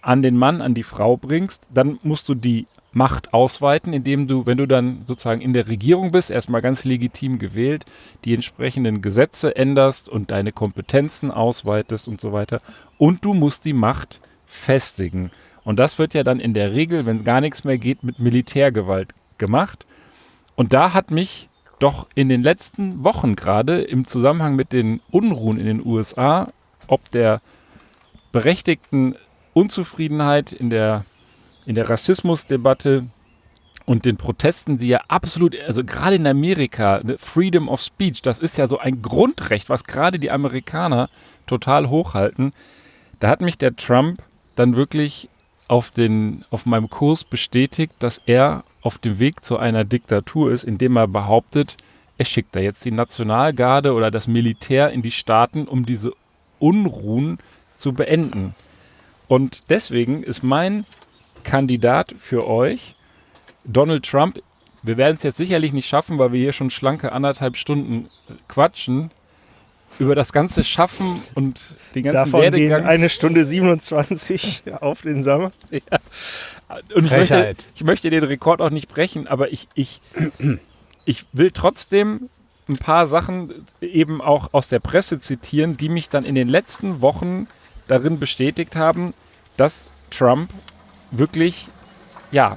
an den Mann, an die Frau bringst. Dann musst du die Macht ausweiten, indem du, wenn du dann sozusagen in der Regierung bist, erstmal ganz legitim gewählt, die entsprechenden Gesetze änderst und deine Kompetenzen ausweitest und so weiter. Und du musst die Macht festigen. Und das wird ja dann in der Regel, wenn gar nichts mehr geht, mit Militärgewalt gemacht. Und da hat mich doch in den letzten Wochen gerade im Zusammenhang mit den Unruhen in den USA, ob der berechtigten Unzufriedenheit in der, in der Rassismusdebatte und den Protesten, die ja absolut, also gerade in Amerika, ne, Freedom of Speech, das ist ja so ein Grundrecht, was gerade die Amerikaner total hochhalten. Da hat mich der Trump dann wirklich auf, den, auf meinem Kurs bestätigt, dass er auf dem Weg zu einer Diktatur ist, indem er behauptet, er schickt da jetzt die Nationalgarde oder das Militär in die Staaten, um diese Unruhen zu beenden. Und deswegen ist mein Kandidat für euch Donald Trump. Wir werden es jetzt sicherlich nicht schaffen, weil wir hier schon schlanke anderthalb Stunden quatschen über das ganze Schaffen und den ganzen Davon Werdegang. gehen eine Stunde 27 auf den Sommer. Ja. Und ich möchte, ich möchte den Rekord auch nicht brechen, aber ich, ich, ich will trotzdem ein paar Sachen eben auch aus der Presse zitieren, die mich dann in den letzten Wochen darin bestätigt haben, dass Trump wirklich, ja,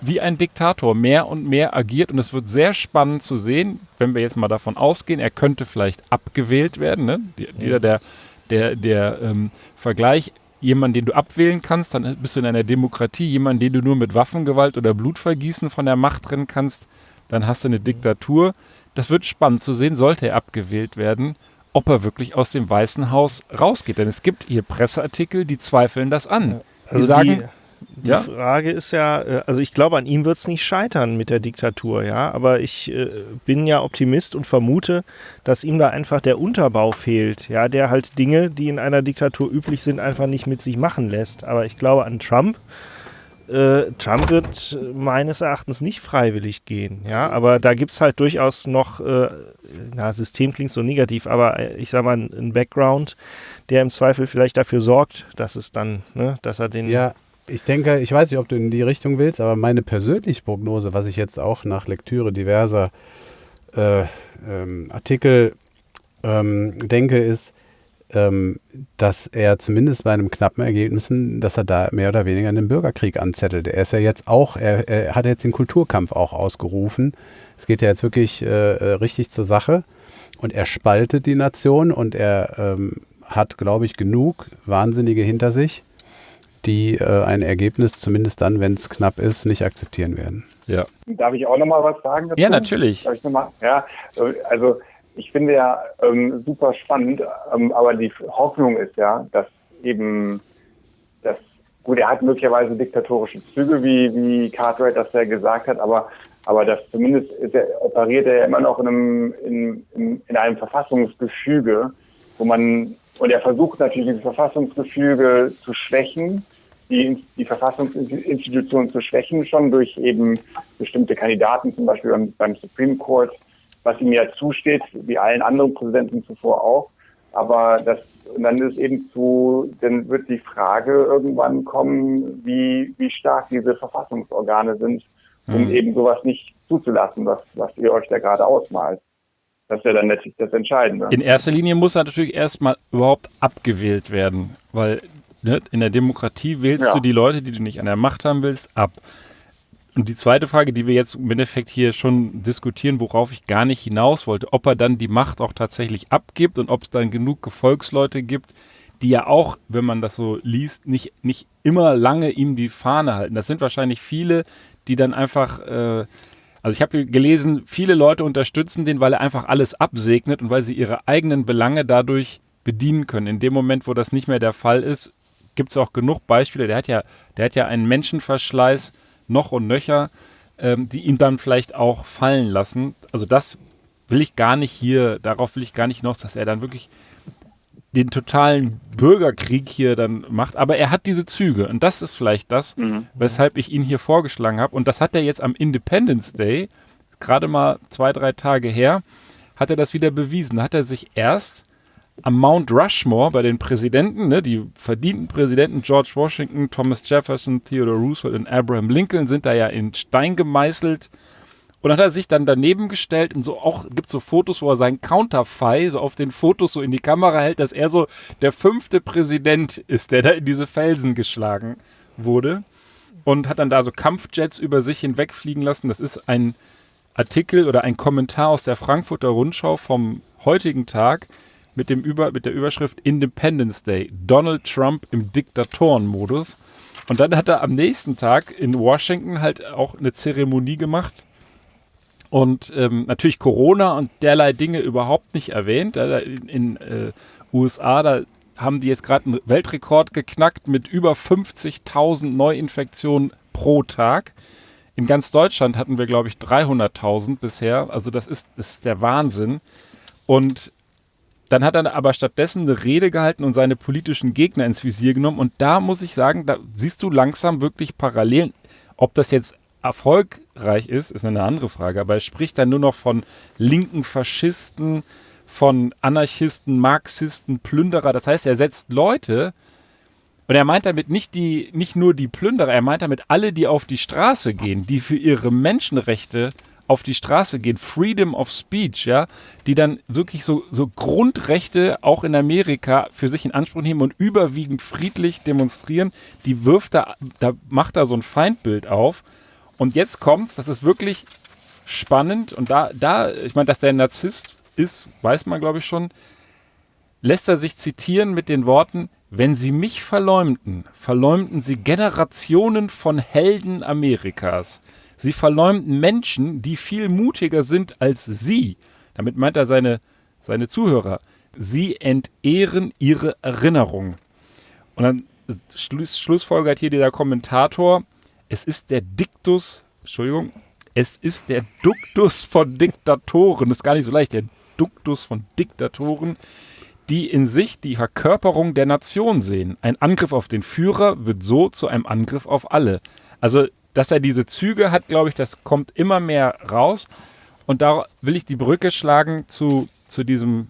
wie ein Diktator mehr und mehr agiert. Und es wird sehr spannend zu sehen, wenn wir jetzt mal davon ausgehen, er könnte vielleicht abgewählt werden. Ne? Jeder der, der, der ähm, Vergleich, jemand, den du abwählen kannst, dann bist du in einer Demokratie, jemand, den du nur mit Waffengewalt oder Blutvergießen von der Macht trennen kannst, dann hast du eine Diktatur. Das wird spannend zu sehen, sollte er abgewählt werden, ob er wirklich aus dem Weißen Haus rausgeht. Denn es gibt hier Presseartikel, die zweifeln das an. Die Also sagen, die, die Ja? Frage ist ja, äh, also ich glaube, an ihm wird es nicht scheitern mit der Diktatur, ja. Aber ich äh, bin ja Optimist und vermute, dass ihm da einfach der Unterbau fehlt, ja, der halt Dinge, die in einer Diktatur üblich sind, einfach nicht mit sich machen lässt. Aber ich glaube an Trump. Äh, Trump wird äh, meines Erachtens nicht freiwillig gehen, ja, aber da gibt es halt durchaus noch, äh, na, System klingt so negativ, aber äh, ich sag mal, ein Background, der im Zweifel vielleicht dafür sorgt, dass es dann, ne, dass er den Ja, ich denke, ich weiß nicht, ob du in die Richtung willst, aber meine persönliche Prognose, was ich jetzt auch nach Lektüre diverser äh, ähm, Artikel ähm, denke, ist, ähm, dass er zumindest bei einem knappen Ergebnissen, dass er da mehr oder weniger einen Bürgerkrieg anzettelt. Er ist ja jetzt auch, er, er hat jetzt den Kulturkampf auch ausgerufen. Es geht ja jetzt wirklich äh, äh, richtig zur Sache und er spaltet die Nation und er ähm, hat, glaube ich, genug Wahnsinnige hinter sich, die äh, ein Ergebnis, zumindest dann, wenn es knapp ist, nicht akzeptieren werden. ja. Darf ich auch noch mal was sagen dazu? ja, natürlich. Darf ich noch mal? Ja, äh, also ich finde ja ähm, super spannend, ähm, aber die Hoffnung ist ja, dass eben das, gut, er hat möglicherweise diktatorische Züge, wie, wie Cartwright das ja gesagt hat, aber, aber das zumindest ist er, operiert er ja immer noch in einem, in, in, in einem Verfassungsgefüge, wo man, und er versucht natürlich dieses Verfassungsgefüge zu schwächen, die, die Verfassungsinstitutionen zu schwächen, schon durch eben bestimmte Kandidaten, zum Beispiel beim, beim Supreme Court, was ihm ja zusteht, wie allen anderen Präsidenten zuvor auch. Aber das, dann ist eben zu, dann wird die Frage irgendwann kommen, wie, wie stark diese Verfassungsorgane sind, um Mhm. eben sowas nicht zuzulassen, was, was ihr euch da gerade ausmalt. Das ist ja dann letztlich das Entscheidende. In erster Linie muss er natürlich erstmal überhaupt abgewählt werden, weil ne, in der Demokratie wählst Ja. du die Leute, die du nicht an der Macht haben willst, ab. Und die zweite Frage, die wir jetzt im Endeffekt hier schon diskutieren, worauf ich gar nicht hinaus wollte, ob er dann die Macht auch tatsächlich abgibt und ob es dann genug Gefolgsleute gibt, die ja auch, wenn man das so liest, nicht, nicht immer lange ihm die Fahne halten. Das sind wahrscheinlich viele, die dann einfach äh, Also ich habe gelesen, viele Leute unterstützen den, weil er einfach alles absegnet und weil sie ihre eigenen Belange dadurch bedienen können. In dem Moment, wo das nicht mehr der Fall ist, gibt es auch genug Beispiele. Der hat ja, der hat ja einen Menschenverschleiß noch und nöcher, ähm, die ihn dann vielleicht auch fallen lassen. Also das will ich gar nicht hier, darauf will ich gar nicht hinaus, dass er dann wirklich den totalen Bürgerkrieg hier dann macht. Aber er hat diese Züge und das ist vielleicht das, mhm. weshalb ich ihn hier vorgeschlagen habe. Und das hat er jetzt am Independence Day, gerade mal zwei, drei Tage her, hat er das wieder bewiesen. Hat er sich erst am Mount Rushmore bei den Präsidenten, ne, die verdienten Präsidenten George Washington, Thomas Jefferson, Theodore Roosevelt und Abraham Lincoln sind da ja in Stein gemeißelt. Und dann hat er sich dann daneben gestellt und so auch gibt so Fotos, wo er seinen Counterfei so auf den Fotos so in die Kamera hält, dass er so der fünfte Präsident ist, der da in diese Felsen geschlagen wurde. Und hat dann da so Kampfjets über sich hinwegfliegen lassen. Das ist ein Artikel oder ein Kommentar aus der Frankfurter Rundschau vom heutigen Tag mit, dem Über, mit der Überschrift Independence Day. Donald Trump im Diktatorenmodus. Und dann hat er am nächsten Tag in Washington halt auch eine Zeremonie gemacht. Und ähm, natürlich Corona und derlei Dinge überhaupt nicht erwähnt. In, in äh, USA, da haben die jetzt gerade einen Weltrekord geknackt mit über 50.000 Neuinfektionen pro Tag. In ganz Deutschland hatten wir, glaube ich, 300.000 bisher. Also das ist, das ist der Wahnsinn. Und dann hat er aber stattdessen eine Rede gehalten und seine politischen Gegner ins Visier genommen. Und da muss ich sagen, da siehst du langsam wirklich Parallelen. Ob das jetzt erfolgreich ist, ist eine andere Frage. Aber er spricht dann nur noch von linken Faschisten, von Anarchisten, Marxisten, Plünderer. Das heißt, er setzt Leute, und er meint damit nicht, die, nicht nur die Plünderer, er meint damit alle, die auf die Straße gehen, die für ihre Menschenrechte auf die Straße gehen, Freedom of Speech, ja, die dann wirklich so, so Grundrechte auch in Amerika für sich in Anspruch nehmen und überwiegend friedlich demonstrieren, die wirft da, da macht da so ein Feindbild auf. Und jetzt kommt's, das ist wirklich spannend und da, da, ich meine, dass der Narzisst ist, weiß man glaube ich schon, lässt er sich zitieren mit den Worten, wenn sie mich verleumden, verleumden sie Generationen von Helden Amerikas. Sie verleumden Menschen, die viel mutiger sind als sie. Damit meint er seine, seine Zuhörer. Sie entehren ihre Erinnerung. Und dann Schluss, schlussfolgert hier dieser Kommentator, es ist der Diktus, Entschuldigung, es ist der Duktus von Diktatoren, das ist gar nicht so leicht, der Duktus von Diktatoren, die in sich die Verkörperung der Nation sehen. Ein Angriff auf den Führer wird so zu einem Angriff auf alle. Also dass er diese Züge hat, glaube ich, das kommt immer mehr raus. Und da will ich die Brücke schlagen zu, zu diesem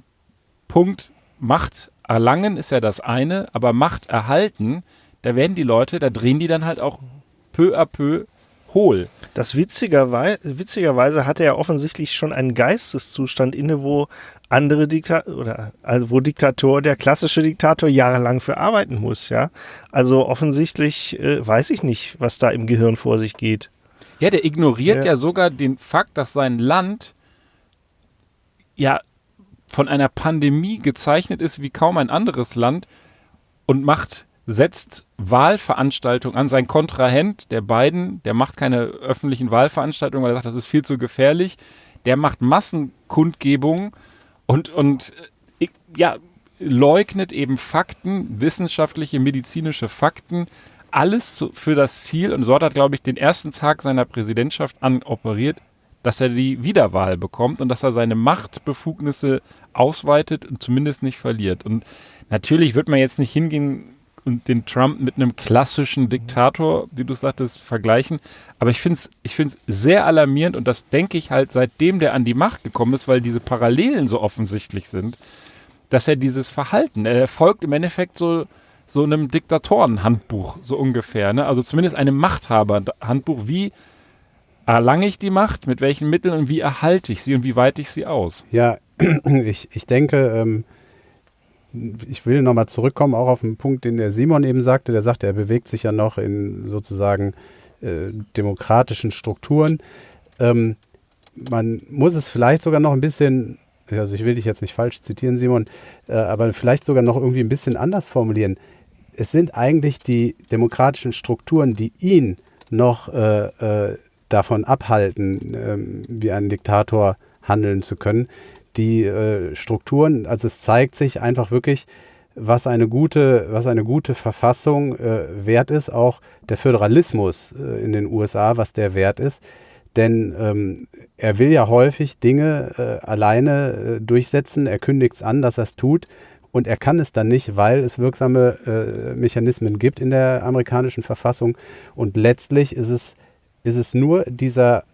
Punkt Macht erlangen ist ja das eine, aber Macht erhalten, da werden die Leute, da drehen die dann halt auch peu à peu hohl. Das witzigerweise, witzigerweise hatte er offensichtlich schon einen Geisteszustand inne, wo andere Diktator oder also wo Diktator, der klassische Diktator jahrelang für arbeiten muss, ja. Also offensichtlich äh, weiß ich nicht, was da im Gehirn vor sich geht. Ja, der ignoriert ja. ja sogar den Fakt, dass sein Land ja von einer Pandemie gezeichnet ist wie kaum ein anderes Land und macht setzt Wahlveranstaltungen an. Sein Kontrahent, der Biden, der macht keine öffentlichen Wahlveranstaltungen, weil er sagt, das ist viel zu gefährlich. Der macht Massenkundgebungen und, und äh, ja, leugnet eben Fakten, wissenschaftliche, medizinische Fakten, alles für das Ziel. Und so hat er, glaube ich, den ersten Tag seiner Präsidentschaft an operiert, dass er die Wiederwahl bekommt und dass er seine Machtbefugnisse ausweitet und zumindest nicht verliert. Und natürlich wird man jetzt nicht hingehen und den Trump mit einem klassischen Diktator, wie du sagtest, vergleichen. Aber ich finde es ich find's sehr alarmierend und das denke ich halt seitdem der an die Macht gekommen ist, weil diese Parallelen so offensichtlich sind, dass er dieses Verhalten, er folgt im Endeffekt so, so einem Diktatorenhandbuch, so ungefähr. Ne? Also zumindest einem Machthaberhandbuch. Wie erlange ich die Macht, mit welchen Mitteln und wie erhalte ich sie und wie weite ich sie aus? Ja, ich, ich denke, ähm, ich will nochmal zurückkommen, auch auf den Punkt, den der Simon eben sagte. Der sagte, er bewegt sich ja noch in sozusagen äh, demokratischen Strukturen. Ähm, man muss es vielleicht sogar noch ein bisschen, also ich will dich jetzt nicht falsch zitieren, Simon, äh, aber vielleicht sogar noch irgendwie ein bisschen anders formulieren. Es sind eigentlich die demokratischen Strukturen, die ihn noch äh, äh davon abhalten, ähm, wie ein Diktator handeln zu können. Die äh, Strukturen, also es zeigt sich einfach wirklich, was eine gute, was eine gute Verfassung äh, wert ist, auch der Föderalismus äh, in den USA, was der wert ist. Denn ähm, er will ja häufig Dinge äh, alleine äh, durchsetzen, er kündigt es an, dass er es tut. Und er kann es dann nicht, weil es wirksame äh, Mechanismen gibt in der amerikanischen Verfassung. Und letztlich ist es, ist es nur dieser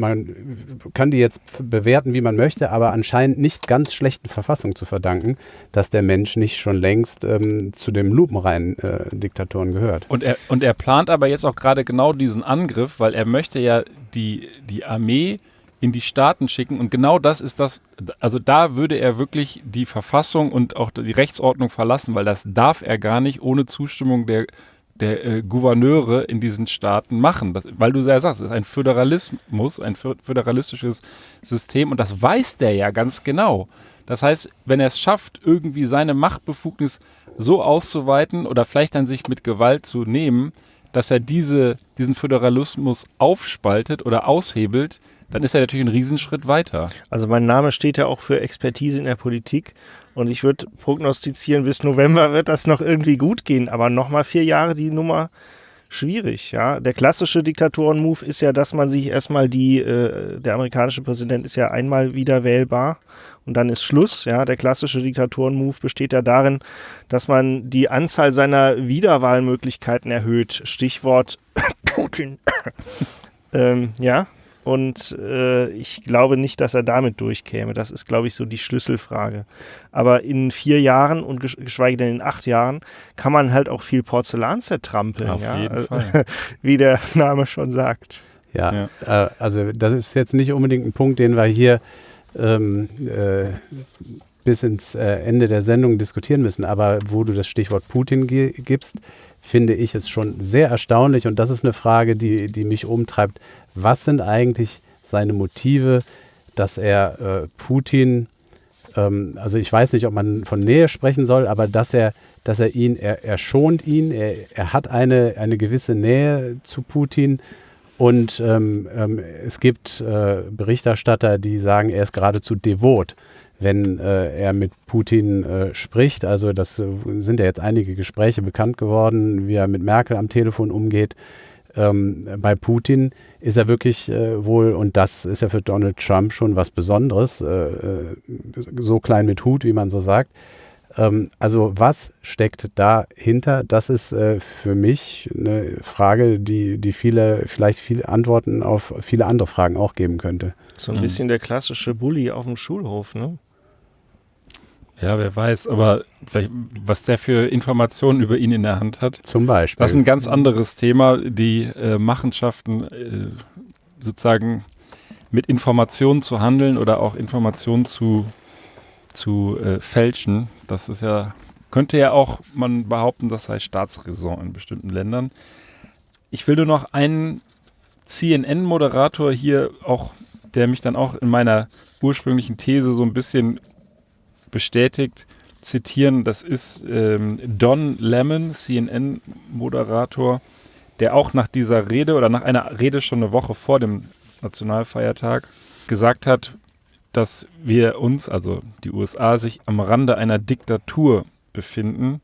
man kann die jetzt bewerten, wie man möchte, aber anscheinend nicht ganz schlechten Verfassung zu verdanken, dass der Mensch nicht schon längst ähm, zu dem lupenreinen äh, Diktatoren gehört. Und er, und er plant aber jetzt auch gerade genau diesen Angriff, weil er möchte ja die, die Armee in die Staaten schicken und genau das ist das, also da würde er wirklich die Verfassung und auch die Rechtsordnung verlassen, weil das darf er gar nicht ohne Zustimmung der der äh, Gouverneure in diesen Staaten machen. Das, weil du ja sagst, es ist ein Föderalismus, ein föderalistisches System und das weiß der ja ganz genau. Das heißt, wenn er es schafft, irgendwie seine Machtbefugnis so auszuweiten oder vielleicht dann sich mit Gewalt zu nehmen, dass er diese, diesen Föderalismus aufspaltet oder aushebelt, dann ist er natürlich einen Riesenschritt weiter. Also mein Name steht ja auch für Expertise in der Politik. Und ich würde prognostizieren, bis November wird das noch irgendwie gut gehen. Aber nochmal vier Jahre die Nummer schwierig. Ja, der klassische Diktatoren-Move ist ja, dass man sich erstmal die, äh, der amerikanische Präsident ist ja einmal wieder wählbar und dann ist Schluss. Ja, der klassische Diktatoren-Move besteht ja darin, dass man die Anzahl seiner Wiederwahlmöglichkeiten erhöht. Stichwort Putin. ähm, ja, und äh, ich glaube nicht, dass er damit durchkäme. Das ist, glaube ich, so die Schlüsselfrage. Aber in vier Jahren und geschweige denn in acht Jahren kann man halt auch viel Porzellan zertrampeln. Auf ja? jeden also, Fall. Wie der Name schon sagt. Ja, ja. Äh, also das ist jetzt nicht unbedingt ein Punkt, den wir hier ähm, äh, bis ins äh, Ende der Sendung diskutieren müssen. Aber wo du das Stichwort Putin gibst, finde ich es schon sehr erstaunlich. Und das ist eine Frage, die, die mich umtreibt was sind eigentlich seine Motive, dass er äh, Putin, ähm, also ich weiß nicht, ob man von Nähe sprechen soll, aber dass er, dass er ihn, er, er schont ihn, er, er hat eine, eine gewisse Nähe zu Putin. Und ähm, ähm, es gibt äh, Berichterstatter, die sagen, er ist geradezu devot, wenn äh, er mit Putin äh, spricht. Also das äh, sind ja jetzt einige Gespräche bekannt geworden, wie er mit Merkel am Telefon umgeht ähm, bei Putin ist er wirklich äh, wohl, und das ist ja für Donald Trump schon was Besonderes, äh, äh, so klein mit Hut, wie man so sagt. Ähm, also was steckt dahinter? Das ist äh, für mich eine Frage, die, die viele, vielleicht viele Antworten auf viele andere Fragen auch geben könnte. So ein mhm. bisschen der klassische Bully auf dem Schulhof, ne? Ja, wer weiß, aber was der für Informationen über ihn in der Hand hat. Zum Beispiel. Das ist ein ganz anderes Thema, die äh, Machenschaften äh, sozusagen mit Informationen zu handeln oder auch Informationen zu, zu äh, fälschen. Das ist ja, könnte ja auch man behaupten, das sei Staatsräson in bestimmten Ländern. Ich will nur noch einen CNN-Moderator hier auch, der mich dann auch in meiner ursprünglichen These so ein bisschen bestätigt, zitieren. Das ist ähm, Don Lemon, CNN-Moderator, der auch nach dieser Rede oder nach einer Rede schon eine Woche vor dem Nationalfeiertag gesagt hat, dass wir uns, also die USA, sich am Rande einer Diktatur befinden.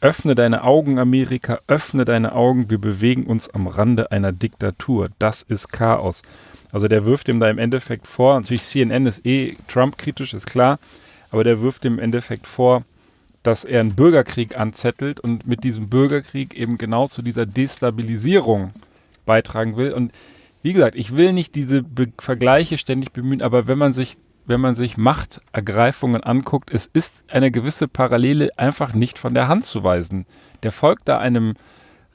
Öffne deine Augen, Amerika, öffne deine Augen, wir bewegen uns am Rande einer Diktatur. Das ist Chaos. Also der wirft ihm da im Endeffekt vor, natürlich CNN ist eh Trump-kritisch, ist klar, aber der wirft im Endeffekt vor, dass er einen Bürgerkrieg anzettelt und mit diesem Bürgerkrieg eben genau zu dieser Destabilisierung beitragen will. Und wie gesagt, ich will nicht diese Be Vergleiche ständig bemühen, aber wenn man sich wenn man sich Machtergreifungen anguckt, es ist eine gewisse Parallele einfach nicht von der Hand zu weisen. Der folgt da einem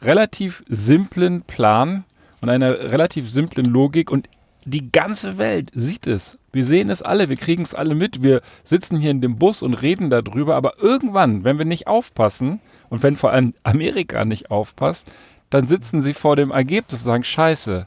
relativ simplen Plan und einer relativ simplen Logik und die ganze Welt sieht es. Wir sehen es alle, wir kriegen es alle mit. Wir sitzen hier in dem Bus und reden darüber, aber irgendwann, wenn wir nicht aufpassen und wenn vor allem Amerika nicht aufpasst, dann sitzen sie vor dem Ergebnis und sagen, scheiße,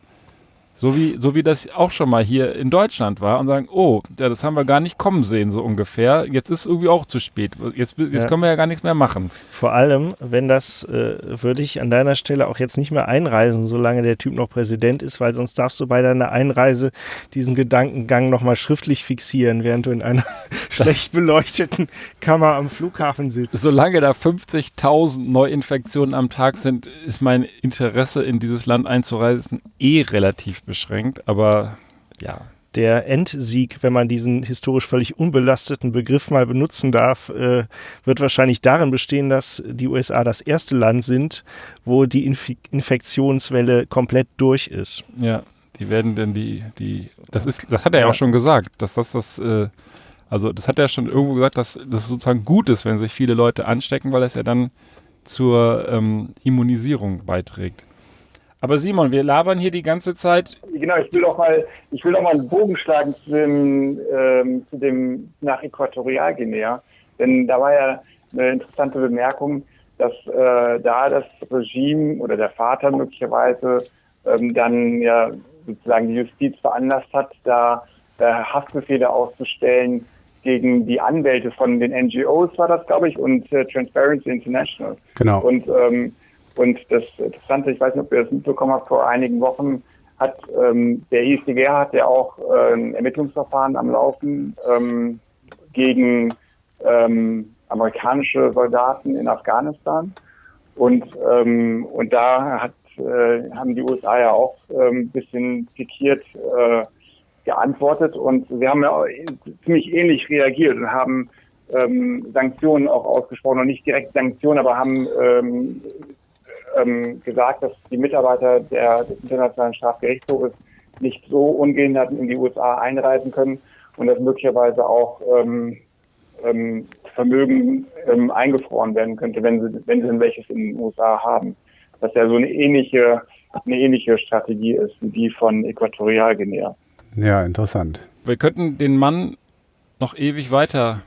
So wie, so wie das auch schon mal hier in Deutschland war und sagen, oh, ja, das haben wir gar nicht kommen sehen, so ungefähr. Jetzt ist irgendwie auch zu spät. Jetzt, jetzt Ja. können wir ja gar nichts mehr machen. Vor allem, wenn das, äh, würde ich an deiner Stelle auch jetzt nicht mehr einreisen, solange der Typ noch Präsident ist, weil sonst darfst du bei deiner Einreise diesen Gedankengang nochmal schriftlich fixieren, während du in einer schlecht beleuchteten Kammer am Flughafen sitzt. Solange da 50.000 Neuinfektionen am Tag sind, ist mein Interesse in dieses Land einzureisen eh relativ beschränkt. Aber ja, Der Endsieg, wenn man diesen historisch völlig unbelasteten Begriff mal benutzen darf, äh, wird wahrscheinlich darin bestehen, dass die USA das erste Land sind, wo die Inf Infektionswelle komplett durch ist. ja, die werden denn die, die, das ist, das hat er ja auch schon gesagt, dass das das, äh, also das hat er schon irgendwo gesagt, dass das sozusagen gut ist, wenn sich viele Leute anstecken, weil es ja dann zur ähm, Immunisierung beiträgt. Aber Simon, wir labern hier die ganze Zeit. Genau, ich will auch mal, ich will auch mal einen Bogen schlagen zu dem, ähm, zu dem nach Äquatorialguinea, denn da war ja eine interessante Bemerkung, dass äh, da das Regime oder der Vater möglicherweise ähm, dann ja sozusagen die Justiz veranlasst hat, da äh, Haftbefehle auszustellen gegen die Anwälte von den NGOs war das, glaube ich, und äh, Transparency International. Genau. Und, ähm, und das Interessante, ich weiß nicht, ob ihr das mitbekommen habt, vor einigen Wochen hat ähm, der ICGR hat ja auch äh, ein Ermittlungsverfahren am Laufen ähm, gegen ähm, amerikanische Soldaten in Afghanistan. Und, ähm, und da hat, äh, haben die USA ja auch ähm, ein bisschen pikiert äh, geantwortet und sie haben ja ziemlich ähnlich reagiert und haben ähm, Sanktionen auch ausgesprochen und nicht direkt Sanktionen, aber haben ähm, ähm, gesagt, dass die Mitarbeiter der, des Internationalen Strafgerichtshofes nicht so ungehindert in die USA einreisen können und dass möglicherweise auch ähm, ähm, Vermögen ähm, eingefroren werden könnte, wenn sie, wenn sie denn welches in den USA haben. Was ja so eine ähnliche, eine ähnliche Strategie ist wie die von Äquatorialguinea. Ja, interessant. Wir könnten den Mann noch ewig weiter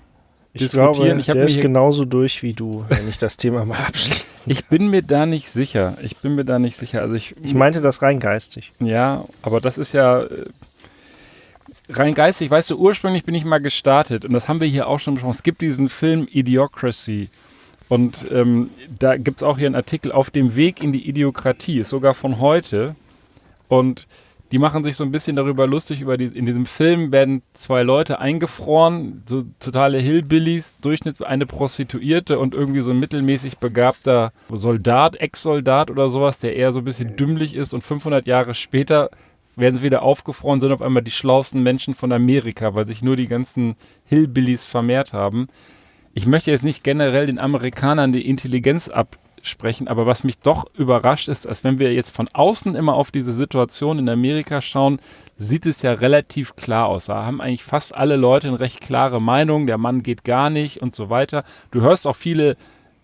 Ich diskutieren. glaube, Ich der ist genauso durch wie du, wenn ich das Thema mal abschließe. Ich bin mir da nicht sicher. Ich bin mir da nicht sicher. Also ich, Ich meinte das rein geistig. ja, aber das ist ja äh, rein geistig. Weißt du, ursprünglich bin ich mal gestartet und das haben wir hier auch schon besprochen. Es gibt diesen Film Idiocracy und ähm, da gibt es auch hier einen Artikel auf dem Weg in die Idiokratie, ist sogar von heute und die machen sich so ein bisschen darüber lustig, über die, in diesem Film werden zwei Leute eingefroren, so totale Hillbillies, Durchschnitt eine Prostituierte und irgendwie so ein mittelmäßig begabter Soldat, Ex-Soldat oder sowas, der eher so ein bisschen dümmlich ist und 500 Jahre später werden sie wieder aufgefroren, sind auf einmal die schlauesten Menschen von Amerika, weil sich nur die ganzen Hillbillies vermehrt haben. Ich möchte jetzt nicht generell den Amerikanern die Intelligenz absprechen, aber was mich doch überrascht ist, als wenn wir jetzt von außen immer auf diese Situation in Amerika schauen, sieht es ja relativ klar aus. Da haben eigentlich fast alle Leute eine recht klare Meinung, der Mann geht gar nicht und so weiter. Du hörst auch viele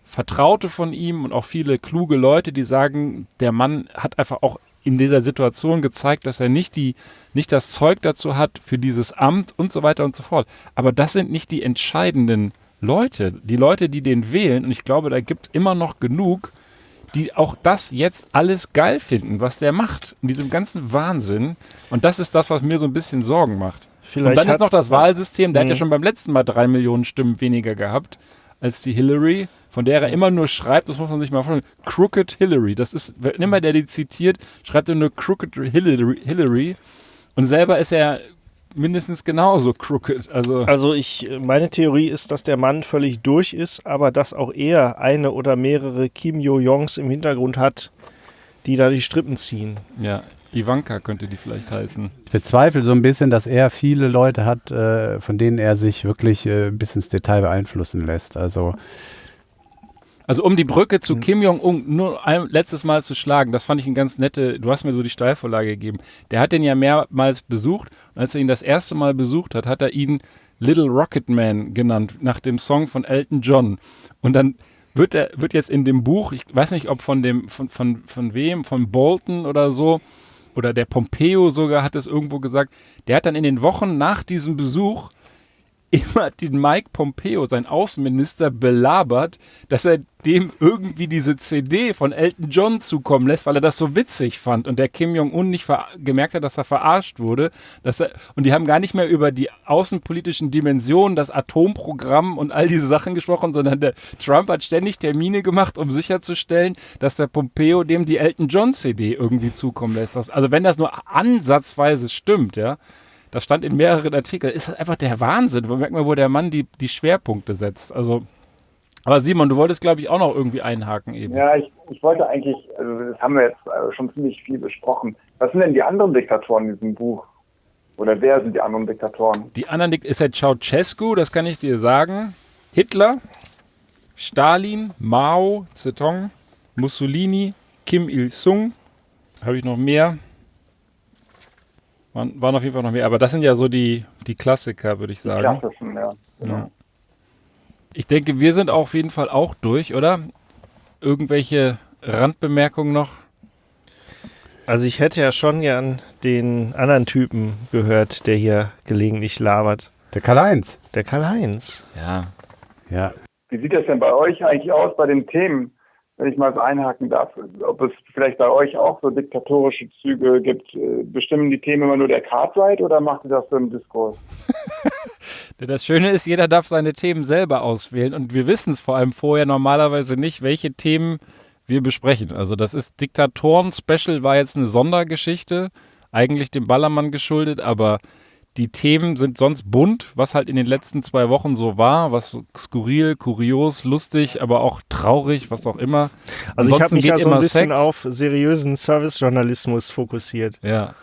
Vertraute von ihm und auch viele kluge Leute, die sagen, der Mann hat einfach auch in dieser Situation gezeigt, dass er nicht die, nicht das Zeug dazu hat für dieses Amt und so weiter und so fort. Aber das sind nicht die entscheidenden Leute, die Leute, die den wählen. Und ich glaube, da gibt es immer noch genug, die auch das jetzt alles geil finden, was der macht, in diesem ganzen Wahnsinn. Und das ist das, was mir so ein bisschen Sorgen macht. Vielleicht und dann hat- ist noch das Wahlsystem, der hat ja Mhm. schon beim letzten Mal drei Millionen Stimmen weniger gehabt als die Hillary, von der er immer nur schreibt, das muss man sich mal vorstellen, Crooked Hillary. Das ist, wenn immer der die zitiert, schreibt er nur Crooked Hillary, Hillary. Und selber ist er mindestens genauso crooked. Also, Also ich, meine Theorie ist, dass der Mann völlig durch ist, aber dass auch er eine oder mehrere Kim Yo-Jongs im Hintergrund hat, die da die Strippen ziehen. ja, Ivanka könnte die vielleicht heißen. Ich bezweifle so ein bisschen, dass er viele Leute hat, äh, von denen er sich wirklich äh, bis ins Detail beeinflussen lässt. Also Also um die Brücke Hm. zu Kim Jong-un nur ein letztes Mal zu schlagen, das fand ich ein ganz nette, du hast mir so die Steilvorlage gegeben. Der hat den ja mehrmals besucht als er ihn das erste Mal besucht hat, hat er ihn Little Rocket Man genannt, nach dem Song von Elton John. Und dann wird er, wird jetzt in dem Buch, ich weiß nicht, ob von dem, von, von, von wem, von Bolton oder so, oder der Pompeo sogar hat es irgendwo gesagt, der hat dann in den Wochen nach diesem Besuch immer den Mike Pompeo, sein Außenminister, belabert, dass er dem irgendwie diese CD von Elton John zukommen lässt, weil er das so witzig fand und der Kim Jong-un nicht gemerkt hat, dass er verarscht wurde. Dass er und die haben gar nicht mehr über die außenpolitischen Dimensionen, das Atomprogramm und all diese Sachen gesprochen, sondern der Trump hat ständig Termine gemacht, um sicherzustellen, dass der Pompeo dem die Elton John CD irgendwie zukommen lässt. Also wenn das nur ansatzweise stimmt, ja, das stand in mehreren Artikeln, ist das einfach der Wahnsinn. Man merkt mal, wo der Mann die, die Schwerpunkte setzt. Also, aber Simon, du wolltest, glaube ich, auch noch irgendwie einhaken eben. Ja, ich, ich wollte eigentlich, also das haben wir jetzt äh, schon ziemlich viel besprochen. Was sind denn die anderen Diktatoren in diesem Buch? Oder wer sind die anderen Diktatoren? Die anderen Dik ist ja Ceausescu, das kann ich dir sagen. Hitler, Stalin, Mao, Zedong, Mussolini, Kim Il-sung. Habe ich noch mehr? Waren, waren auf jeden Fall noch mehr, aber das sind ja so die, die Klassiker, würde ich sagen. Die klassischen, ja. Genau. ja. Ich denke, wir sind auf jeden Fall auch durch, oder? Irgendwelche Randbemerkungen noch? Also ich hätte ja schon gern den anderen Typen gehört, der hier gelegentlich labert. Der Karl-Heinz. Der Karl-Heinz. Ja. Ja. Wie sieht das denn bei euch eigentlich aus bei den Themen? Wenn ich mal so einhaken darf, ob es vielleicht bei euch auch so diktatorische Züge gibt. Äh, bestimmen die Themen immer nur der Cartwright oder macht ihr das so im Diskurs? das Schöne ist, jeder darf seine Themen selber auswählen und wir wissen es vor allem vorher normalerweise nicht, welche Themen wir besprechen. Also das ist Diktatoren-Special war jetzt eine Sondergeschichte, eigentlich dem Ballermann geschuldet, aber die Themen sind sonst bunt, was halt in den letzten zwei Wochen so war, was skurril, kurios, lustig, aber auch traurig, was auch immer. Also Ansonsten ich habe mich ja so ein bisschen Sex. auf seriösen Servicejournalismus fokussiert. Ja,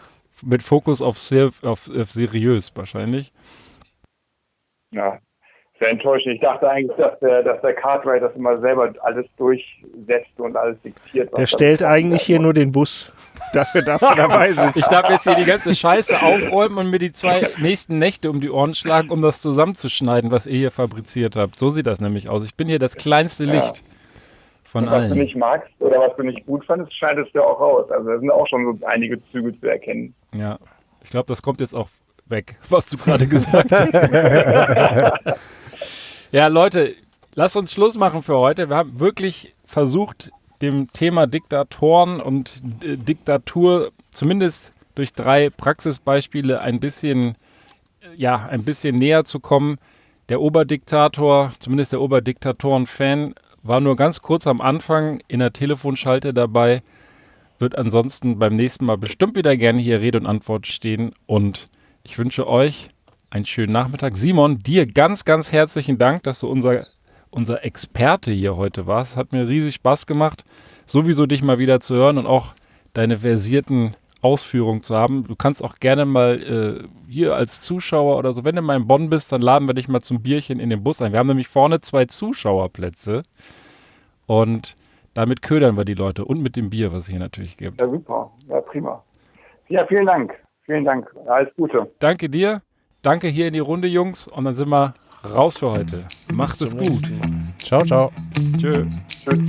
mit Fokus auf, sehr, auf, auf seriös wahrscheinlich. Ja, sehr enttäuschend. Ich dachte eigentlich, dass der, dass der Cartwright das immer selber alles durchsetzt und alles diktiert. Der stellt eigentlich hier nur den Bus. Dafür darf er dabei sitzen. Ich darf jetzt hier die ganze Scheiße aufräumen und mir die zwei nächsten Nächte um die Ohren schlagen, um das zusammenzuschneiden, was ihr hier fabriziert habt. So sieht das nämlich aus. Ich bin hier das kleinste Licht ja. von was allen. Was du nicht magst oder was du nicht gut fandest, scheidest du auch raus. Also da sind auch schon so einige Züge zu erkennen. Ja, ich glaube, das kommt jetzt auch weg, was du gerade gesagt hast. ja, Leute, lasst uns Schluss machen für heute. Wir haben wirklich versucht, dem Thema Diktatoren und äh, Diktatur zumindest durch drei Praxisbeispiele ein bisschen, ja, ein bisschen näher zu kommen. Der Oberdiktator, zumindest der Oberdiktatoren-Fan, war nur ganz kurz am Anfang in der Telefonschalte dabei, wird ansonsten beim nächsten Mal bestimmt wieder gerne hier Rede und Antwort stehen und ich wünsche euch einen schönen Nachmittag. Simon, dir ganz, ganz herzlichen Dank, dass du unser unser Experte hier heute warst. Hat mir riesig Spaß gemacht, sowieso dich mal wieder zu hören und auch deine versierten Ausführungen zu haben. Du kannst auch gerne mal äh, hier als Zuschauer oder so, wenn du mal in Bonn bist, dann laden wir dich mal zum Bierchen in den Bus ein. Wir haben nämlich vorne zwei Zuschauerplätze und damit ködern wir die Leute und mit dem Bier, was es hier natürlich gibt. Ja, super. Ja, prima. Ja, vielen Dank. Vielen Dank. Alles Gute. Danke dir. Danke hier in die Runde, Jungs. Und dann sind wir raus für heute. Macht es gut. Ciao, ciao. Tschö. Tschö.